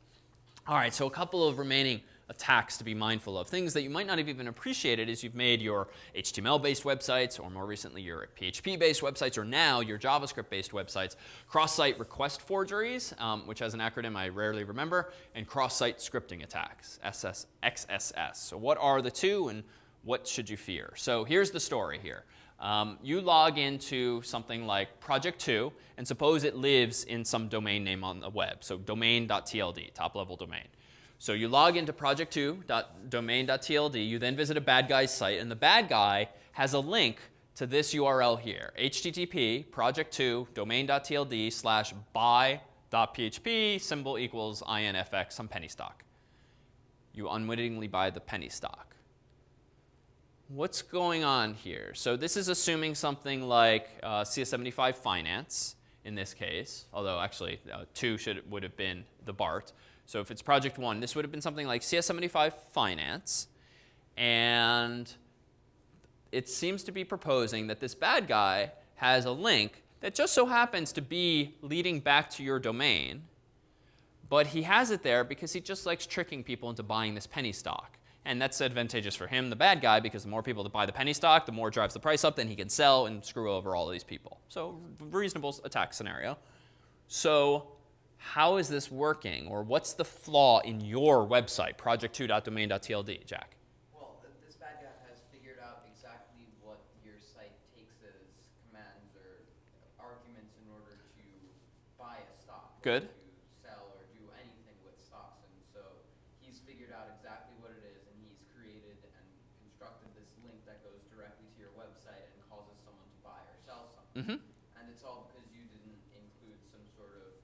Speaker 1: All right, so a couple of remaining attacks to be mindful of. Things that you might not have even appreciated as you've made your HTML-based websites, or more recently your PHP-based websites, or now your JavaScript-based websites. Cross-site request forgeries, um, which has an acronym I rarely remember, and cross-site scripting attacks, SS, XSS. So what are the two, and what should you fear? So here's the story here. Um, you log into something like Project 2, and suppose it lives in some domain name on the web. So domain.tld, top level domain. So you log into project2.domain.tld. You then visit a bad guy's site, and the bad guy has a link to this URL here, http project2 domain.tld slash buy.php symbol equals infx some penny stock. You unwittingly buy the penny stock. What's going on here? So this is assuming something like uh, CS75 finance in this case, although actually uh, 2 should, would have been the BART. So if it's project one, this would have been something like CS75 Finance. And it seems to be proposing that this bad guy has a link that just so happens to be leading back to your domain. But he has it there because he just likes tricking people into buying this penny stock. And that's advantageous for him, the bad guy, because the more people that buy the penny stock, the more it drives the price up, then he can sell and screw over all of these people. So reasonable attack scenario. So how is this working? Or what's the flaw in your website, project2.domain.tld, Jack?
Speaker 4: Well, th- this bad guy has figured out exactly what your site takes as commands or arguments in order to buy a stock.
Speaker 1: Good.
Speaker 4: To sell or do anything with stocks. And so he's figured out exactly what it is and he's created and constructed this link that goes directly to your website and causes someone to buy or sell something.
Speaker 1: hmm
Speaker 4: And it's all because you didn't include some sort of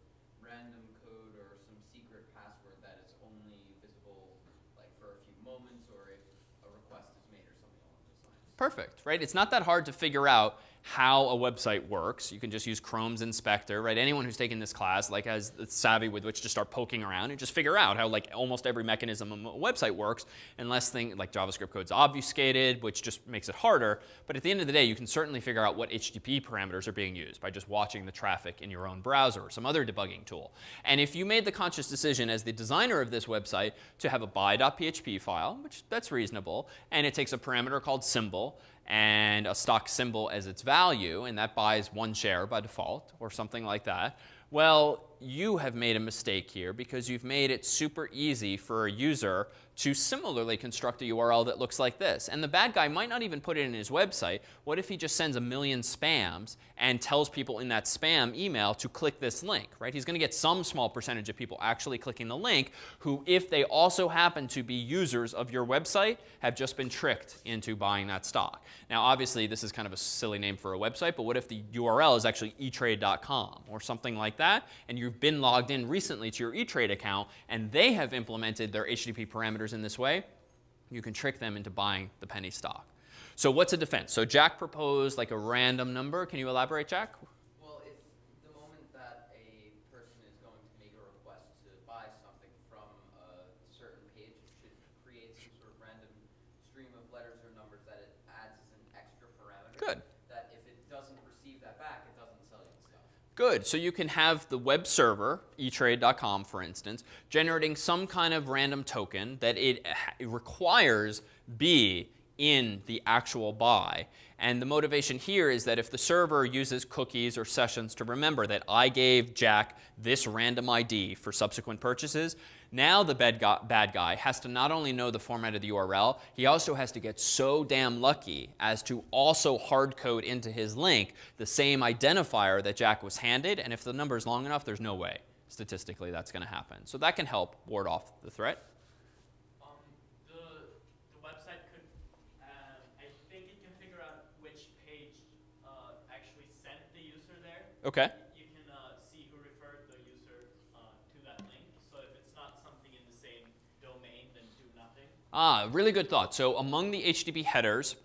Speaker 4: random code or some secret password that is only visible like for a few moments or if a request is made or something along those lines.
Speaker 1: Perfect, right? It's not that hard to figure out how a website works. You can just use Chrome's inspector, right? Anyone who's taken this class like has the savvy with which to start poking around and just figure out how like almost every mechanism of a website works, unless thing like JavaScript code's obfuscated, which just makes it harder. But at the end of the day, you can certainly figure out what HTTP parameters are being used by just watching the traffic in your own browser or some other debugging tool. And if you made the conscious decision as the designer of this website to have a buy.php file, which that's reasonable, and it takes a parameter called symbol, and a stock symbol as its value, and that buys one share by default or something like that, well, you have made a mistake here because you've made it super easy for a user to similarly construct a URL that looks like this. And the bad guy might not even put it in his website. What if he just sends a million spams and tells people in that spam email to click this link, right? He's going to get some small percentage of people actually clicking the link who, if they also happen to be users of your website, have just been tricked into buying that stock. Now, obviously, this is kind of a silly name for a website, but what if the URL is actually etrade.com or something like that, and you've been logged in recently to your eTrade account, and they have implemented their HTTP parameters in this way, you can trick them into buying the penny stock. So what's a defense? So Jack proposed like a random number. Can you elaborate, Jack?
Speaker 4: Well, if the moment that a person is going to make a request to buy something from a certain page, it should create some sort of random stream of letters or numbers that it adds as an extra parameter.
Speaker 1: Good.
Speaker 4: That if it doesn't receive that back, it doesn't sell you the stuff.
Speaker 1: Good. So you can have the web server, etrade.com for instance, generating some kind of random token that it, requires be in the actual buy. And the motivation here is that if the server uses cookies or sessions to remember that I gave Jack this random ID for subsequent purchases, now the bad guy, bad guy has to not only know the format of the URL, he also has to get so damn lucky as to also hard code into his link the same identifier that Jack was handed. And if the number is long enough, there's no way statistically that's going to happen. So that can help ward off the threat.
Speaker 3: Um, the, the website could, um, I think it can figure out which page uh, actually sent the user there.
Speaker 1: Okay.
Speaker 3: You can uh, see who referred the user uh, to that link. So if it's not something in the same domain, then do nothing.
Speaker 1: Ah, really good thought. So among the HTTP headers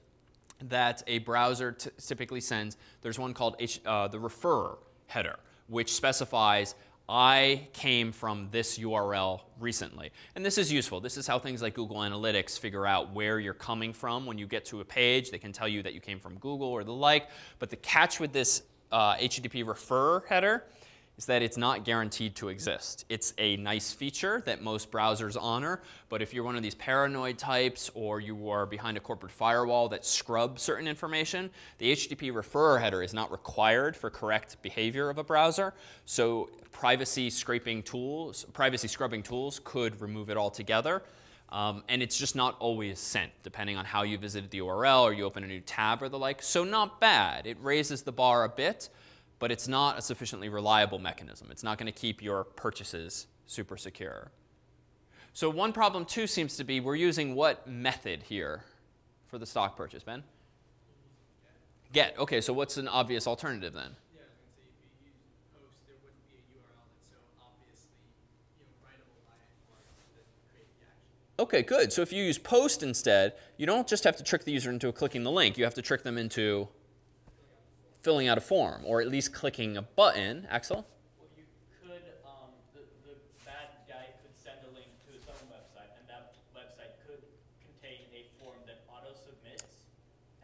Speaker 1: that a browser typically sends, there's one called H- uh, the refer header, which specifies I came from this URL recently. And this is useful. This is how things like Google Analytics figure out where you're coming from when you get to a page. They can tell you that you came from Google or the like. But the catch with this uh, HTTP refer header is that it's not guaranteed to exist. It's a nice feature that most browsers honor, but if you're one of these paranoid types or you are behind a corporate firewall that scrubs certain information, the HTTP referrer header is not required for correct behavior of a browser. So privacy scraping tools, privacy scrubbing tools could remove it altogether. Um, and it's just not always sent, depending on how you visited the URL or you open a new tab or the like. So not bad. It raises the bar a bit but it's not a sufficiently reliable mechanism. It's not going to keep your purchases super secure. So one problem too seems to be we're using what method here for the stock purchase, Ben? Get. Okay, so what's an obvious alternative then?
Speaker 5: Yeah, I was gonna say if you use post, there wouldn't be a URL that's so obviously, you know, writable by anyone to create the action.
Speaker 1: Okay, good. So if you use post instead, you don't just have to trick the user into clicking the link. You have to trick them into filling out a form or at least clicking a button. Axel?
Speaker 3: Well, you could, um, the, the bad guy could send a link to his own website, and that website could contain a form that auto submits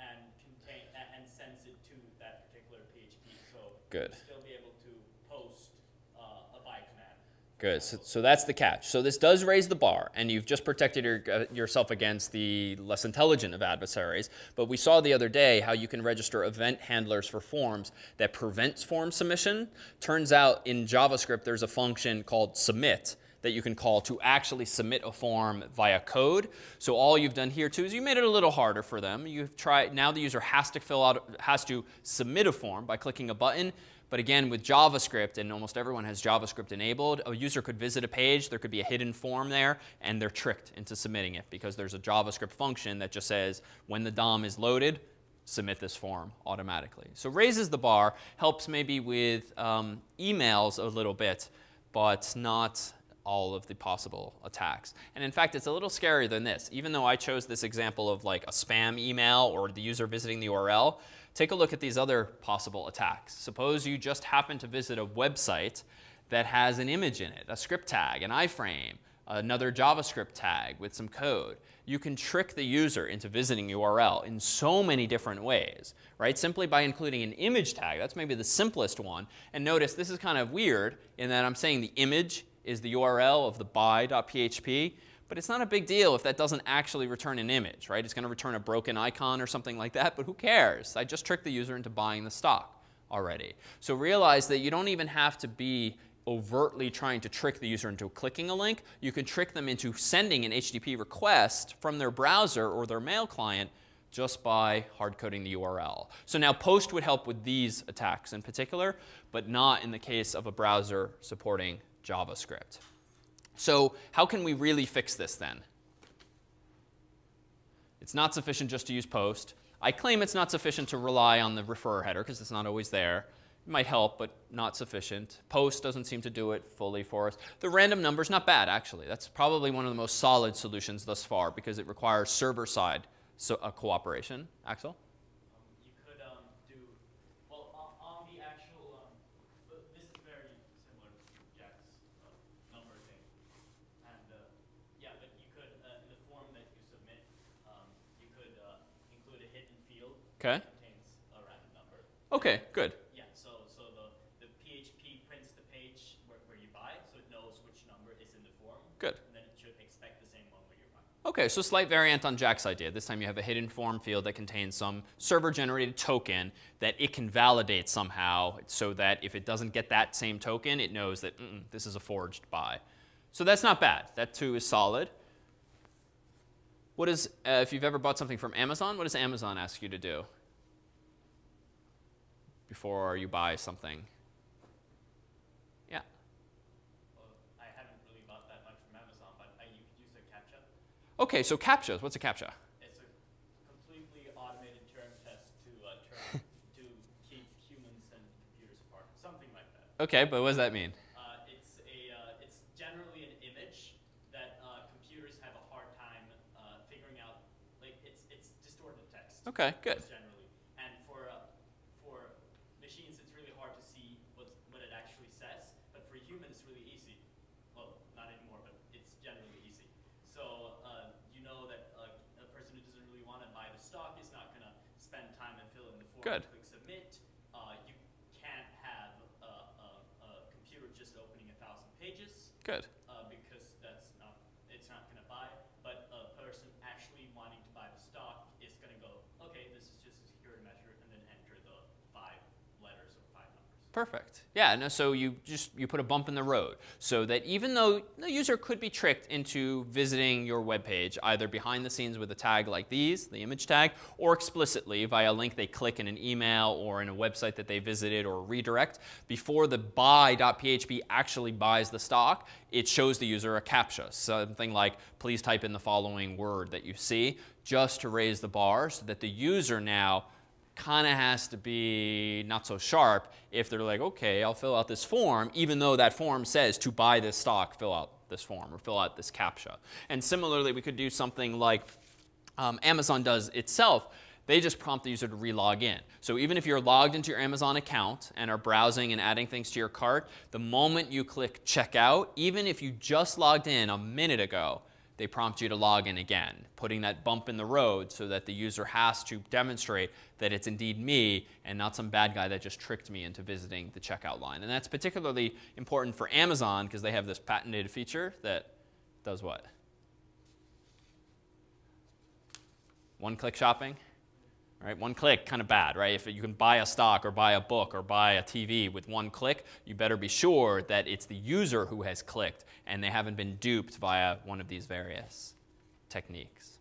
Speaker 3: and contain a- and sends it to that particular PHP. So
Speaker 1: Good.
Speaker 3: you'd still be able to post uh, a buy command.
Speaker 1: Good. So, so that's the catch. So this does raise the bar, and you've just protected your, uh, yourself against the less intelligent of adversaries. But we saw the other day how you can register event handlers for forms that prevents form submission. Turns out in JavaScript there's a function called submit that you can call to actually submit a form via code. So all you've done here too is you made it a little harder for them. You've tried now the user has to fill out has to submit a form by clicking a button. But again, with JavaScript, and almost everyone has JavaScript enabled, a user could visit a page, there could be a hidden form there, and they're tricked into submitting it because there's a JavaScript function that just says when the DOM is loaded, submit this form automatically. So raises the bar, helps maybe with um, emails a little bit, but not all of the possible attacks. And in fact, it's a little scarier than this. Even though I chose this example of like a spam email or the user visiting the URL, take a look at these other possible attacks. Suppose you just happen to visit a website that has an image in it, a script tag, an iframe, another JavaScript tag with some code. You can trick the user into visiting URL in so many different ways, right? Simply by including an image tag. That's maybe the simplest one. And notice this is kind of weird in that I'm saying the image is the URL of the buy.php, but it's not a big deal if that doesn't actually return an image, right? It's going to return a broken icon or something like that, but who cares? I just tricked the user into buying the stock already. So realize that you don't even have to be overtly trying to trick the user into clicking a link. You can trick them into sending an HTTP request from their browser or their mail client just by hard coding the URL. So now post would help with these attacks in particular, but not in the case of a browser supporting JavaScript. So how can we really fix this then? It's not sufficient just to use post. I claim it's not sufficient to rely on the referrer header because it's not always there. It might help, but not sufficient. Post doesn't seem to do it fully for us. The random number is not bad, actually. That's probably one of the most solid solutions thus far because it requires server-side so, uh, cooperation. Axel?
Speaker 3: Um, you could um, do, well, on, on the actual, um, but this is very similar to Jack's uh, number thing. And uh, yeah, but you could, uh, in the form that you submit, um, you could uh, include a hidden field
Speaker 1: Okay.
Speaker 3: contains a random number.
Speaker 1: Okay, good.
Speaker 3: Yeah, so, so the, the PHP prints the page where, where you buy, so it knows which number is in the form.
Speaker 1: Good.
Speaker 3: And then it should expect the same one where you're buying.
Speaker 1: Okay, so slight variant on Jack's idea. This time you have a hidden form field that contains some server-generated token that it can validate somehow so that if it doesn't get that same token, it knows that "Mm-mm, this is a forged buy. So that's not bad. That too is solid. What is, uh, if you've ever bought something from Amazon, what does Amazon ask you to do before you buy something? Yeah.
Speaker 3: Well, I haven't really bought that much from Amazon, but I, use a CAPTCHA.
Speaker 1: Okay, so CAPTCHAs. What's a CAPTCHA?
Speaker 3: It's a completely automated Turing test to uh, turn, to keep humans and computers apart, something like that.
Speaker 1: Okay, but what does that mean?
Speaker 3: Uh, it's a uh, it's generally an image that uh, computers have a hard time uh, figuring out. Like it's it's distorted text.
Speaker 1: Okay, good.
Speaker 3: Just generally, and for uh, for machines, it's really hard to see what's, what it actually says. But for a human, it's really easy. Well, not anymore, but it's generally easy. So uh, you know that uh, a person who doesn't really want to buy the stock is not going to spend time and fill in the form
Speaker 1: Good.
Speaker 3: and click submit. Uh, you can't have a, a, a
Speaker 1: Good.
Speaker 3: uh, because that's not, it's not going to buy. But a person actually wanting to buy the stock is going to go, okay, this is just a security measure, and then enter the five letters or five numbers.
Speaker 1: Perfect. Yeah, no, so you just you put a bump in the road so that even though the user could be tricked into visiting your web page either behind the scenes with a tag like these, the image tag, or explicitly via a link they click in an email or in a website that they visited or redirect, before the buy.php actually buys the stock, it shows the user a CAPTCHA, something like please type in the following word that you see, just to raise the bar so that the user now kind of has to be not so sharp if they're like, okay, I'll fill out this form, even though that form says to buy this stock, fill out this form or fill out this CAPTCHA. And similarly, we could do something like um, Amazon does itself. They just prompt the user to relog in. So even if you're logged into your Amazon account and are browsing and adding things to your cart, the moment you click checkout, even if you just logged in a minute ago, they prompt you to log in again, putting that bump in the road so that the user has to demonstrate that it's indeed me and not some bad guy that just tricked me into visiting the checkout line. And that's particularly important for Amazon because they have this patented feature that does what? One click shopping? Right? One click, kind of bad, right? If you can buy a stock or buy a book or buy a TV with one click, you better be sure that it's the user who has clicked and they haven't been duped via one of these various techniques.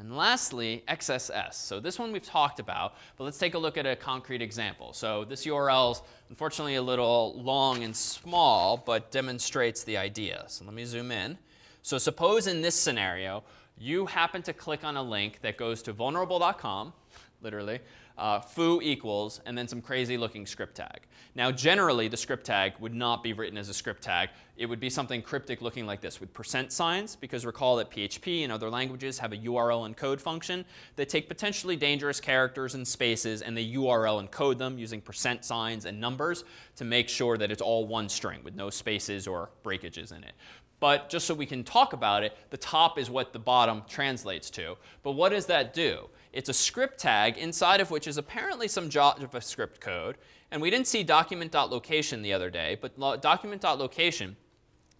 Speaker 1: And lastly, XSS. So this one we've talked about, but let's take a look at a concrete example. So this URL is unfortunately a little long and small, but demonstrates the idea. So let me zoom in. So suppose in this scenario, you happen to click on a link that goes to vulnerable.com, literally, uh, foo equals, and then some crazy looking script tag. Now, generally, the script tag would not be written as a script tag. It would be something cryptic looking like this with percent signs, because recall that PHP and other languages have a URL encode function that take potentially dangerous characters and spaces, and they URL encode them using percent signs and numbers to make sure that it's all one string with no spaces or breakages in it. But just so we can talk about it, the top is what the bottom translates to. But what does that do? It's a script tag inside of which is apparently some JavaScript code. And we didn't see document.location the other day, but document.location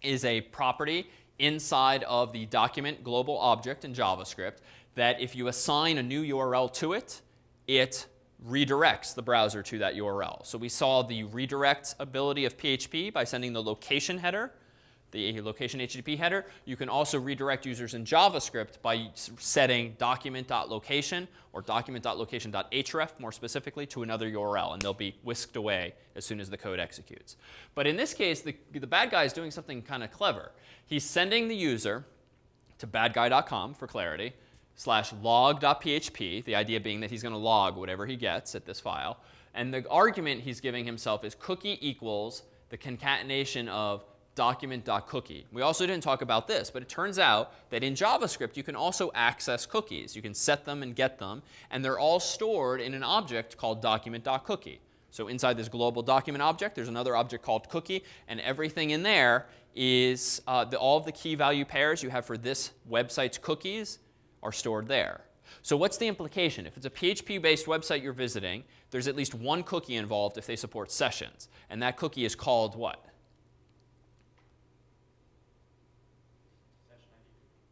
Speaker 1: is a property inside of the document global object in JavaScript that if you assign a new URL to it, it redirects the browser to that URL. So we saw the redirect ability of PHP by sending the location header the location HTTP header. You can also redirect users in JavaScript by setting document.location or document.location.href more specifically to another URL, and they'll be whisked away as soon as the code executes. But in this case, the, the bad guy is doing something kind of clever. He's sending the user to badguy.com for clarity slash log.php, the idea being that he's going to log whatever he gets at this file. And the argument he's giving himself is cookie equals the concatenation of document.cookie. We also didn't talk about this, but it turns out that in JavaScript, you can also access cookies. You can set them and get them, and they're all stored in an object called document.cookie. So inside this global document object, there's another object called cookie, and everything in there is uh, the, all of the key value pairs you have for this website's cookies are stored there. So what's the implication? If it's a PHP-based website you're visiting, there's at least one cookie involved if they support sessions. And that cookie is called what?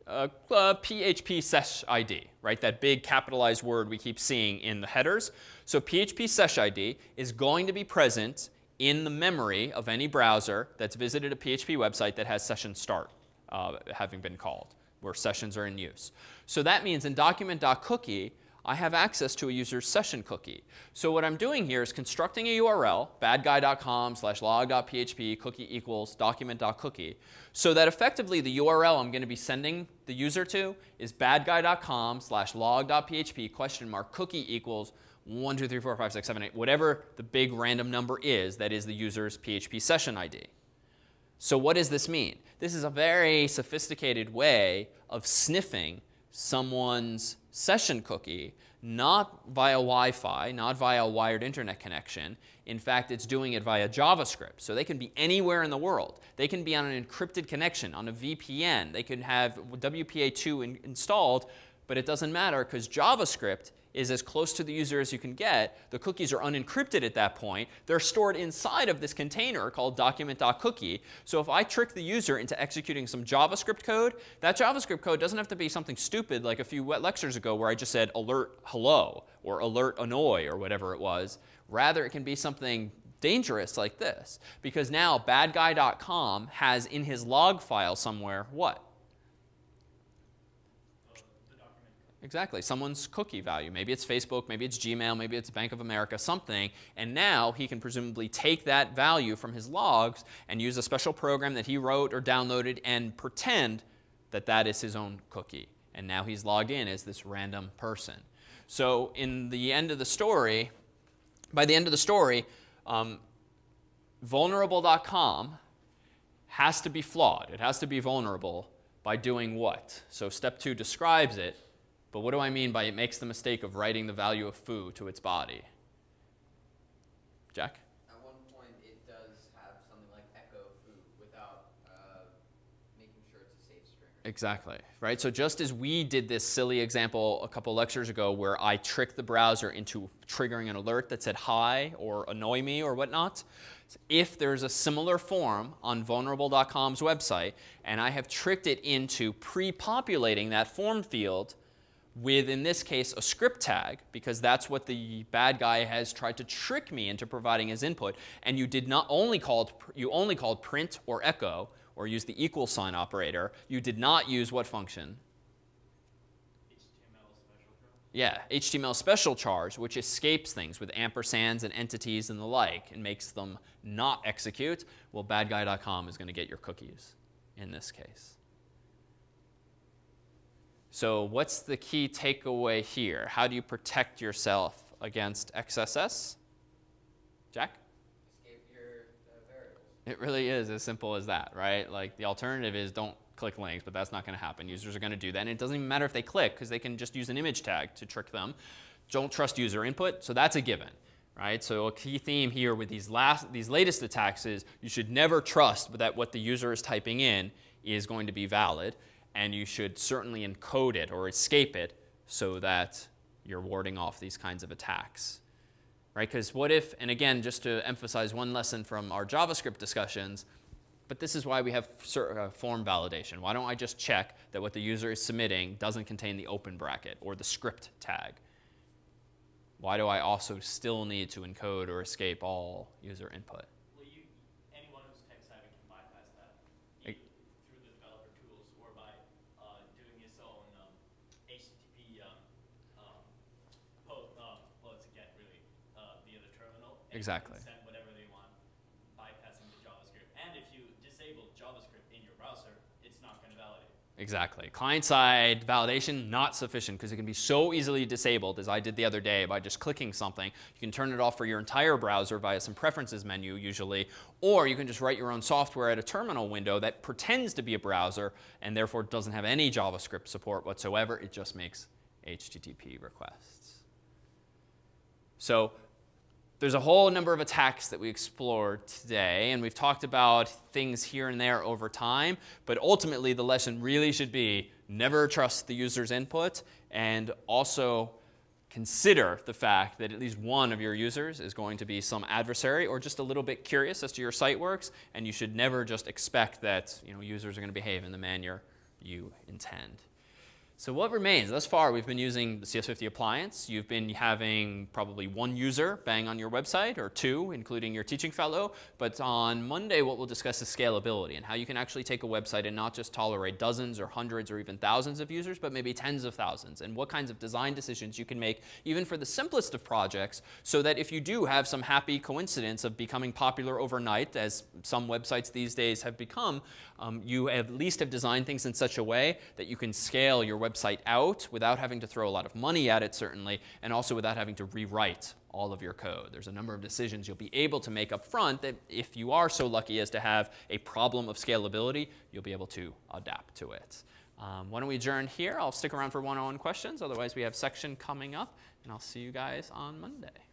Speaker 1: PHPSESSID, right? That big capitalized word we keep seeing in the headers. So PHPSESSID is going to be present in the memory of any browser that's visited a PHP website that has session start uh, having been called, where sessions are in use. So that means in document.cookie, I have access to a user's session cookie. So what I'm doing here is constructing a URL, badguy.com slash log.php cookie equals document.cookie, so that effectively the URL I'm going to be sending the user to is badguy.com slash log.php question mark cookie equals 1, 2, 3, 4, 5, 6, 7, 8, whatever the big random number is that is the user's PHP session ID. So what does this mean? This is a very sophisticated way of sniffing someone's session cookie, not via Wi-Fi, not via a wired internet connection. In fact, it's doing it via JavaScript. So they can be anywhere in the world. They can be on an encrypted connection, on a VPN. They can have WPA2 in installed, but it doesn't matter because JavaScript is as close to the user as you can get. The cookies are unencrypted at that point. They're stored inside of this container called document.cookie. So if I trick the user into executing some JavaScript code, that JavaScript code doesn't have to be something stupid like a few wet lectures ago where I just said alert hello or alert annoy or whatever it was. Rather, it can be something dangerous like this because now badguy.com has in his log file somewhere what? Exactly, someone's cookie value. Maybe it's Facebook, maybe it's Gmail, maybe it's Bank of America, something. And now he can presumably take that value from his logs and use a special program that he wrote or downloaded and pretend that that is his own cookie. And now he's logged in as this random person. So in the end of the story, by the end of the story, um, vulnerable.com has to be flawed. It has to be vulnerable by doing what? So step two describes it. But what do I mean by it makes the mistake of writing the value of foo to its body? Jack?
Speaker 4: At one point, it does have something like echo foo without uh, making sure it's a safe string.
Speaker 1: Exactly, right? So just as we did this silly example a couple lectures ago where I tricked the browser into triggering an alert that said hi or annoy me or whatnot, if there's a similar form on vulnerable.com's website and I have tricked it into pre-populating that form field with, in this case, a script tag, because that's what the bad guy has tried to trick me into providing as input, and you did not only called, you only called print or echo, or use the equal sign operator, you did not use what function?
Speaker 3: HTML special chars.
Speaker 1: Yeah, HTML special chars, which escapes things with ampersands and entities and the like and makes them not execute. Well, badguy.com is going to get your cookies in this case. So what's the key takeaway here? How do you protect yourself against XSS? Jack?
Speaker 4: Escape your uh, variables.
Speaker 1: It really is as simple as that, right? Like the alternative is don't click links, but that's not going to happen. Users are going to do that. And it doesn't even matter if they click because they can just use an image tag to trick them. Don't trust user input, so that's a given. Right? So a key theme here with these last these latest attacks is you should never trust that what the user is typing in is going to be valid and you should certainly encode it or escape it so that you're warding off these kinds of attacks. Right? Because what if, and again, just to emphasize one lesson from our JavaScript discussions, but this is why we have uh, form validation. Why don't I just check that what the user is submitting doesn't contain the open bracket or the script tag? Why do I also still need to encode or escape all user input?
Speaker 3: Well, you, anyone who's tech savvy can bypass that
Speaker 1: Ex-
Speaker 3: either through the developer tools or by uh, doing his own um, HTTP um, um, po- uh, well, it's again really uh, via the terminal. and you can
Speaker 1: Exactly.
Speaker 3: Send whatever they want, bypassing the JavaScript. And if you disable JavaScript in your browser, it's not going to validate.
Speaker 1: Exactly. Client-side validation, not sufficient because it can be so easily disabled, as I did the other day by just clicking something. You can turn it off for your entire browser via some preferences menu usually, or you can just write your own software at a terminal window that pretends to be a browser and therefore doesn't have any JavaScript support whatsoever. It just makes HTTP requests. So there's a whole number of attacks that we explored today, and we've talked about things here and there over time, but ultimately the lesson really should be never trust the user's input and also consider the fact that at least one of your users is going to be some adversary or just a little bit curious as to your site works, and you should never just expect that you know, users are going to behave in the manner you intend. So what remains? Thus far, we've been using the CS50 appliance. You've been having probably one user bang on your website, or two, including your teaching fellow. But on Monday, what we'll discuss is scalability and how you can actually take a website and not just tolerate dozens or hundreds or even thousands of users, but maybe tens of thousands, and what kinds of design decisions you can make even for the simplest of projects so that if you do have some happy coincidence of becoming popular overnight, as some websites these days have become, um, you at least have designed things in such a way that you can scale your website out without having to throw a lot of money at it, certainly, and also without having to rewrite all of your code. There's a number of decisions you'll be able to make up front that if you are so lucky as to have a problem of scalability, you'll be able to adapt to it. Um, why don't we adjourn here? I'll stick around for one-on-one questions. Otherwise, we have section coming up, and I'll see you guys on Monday.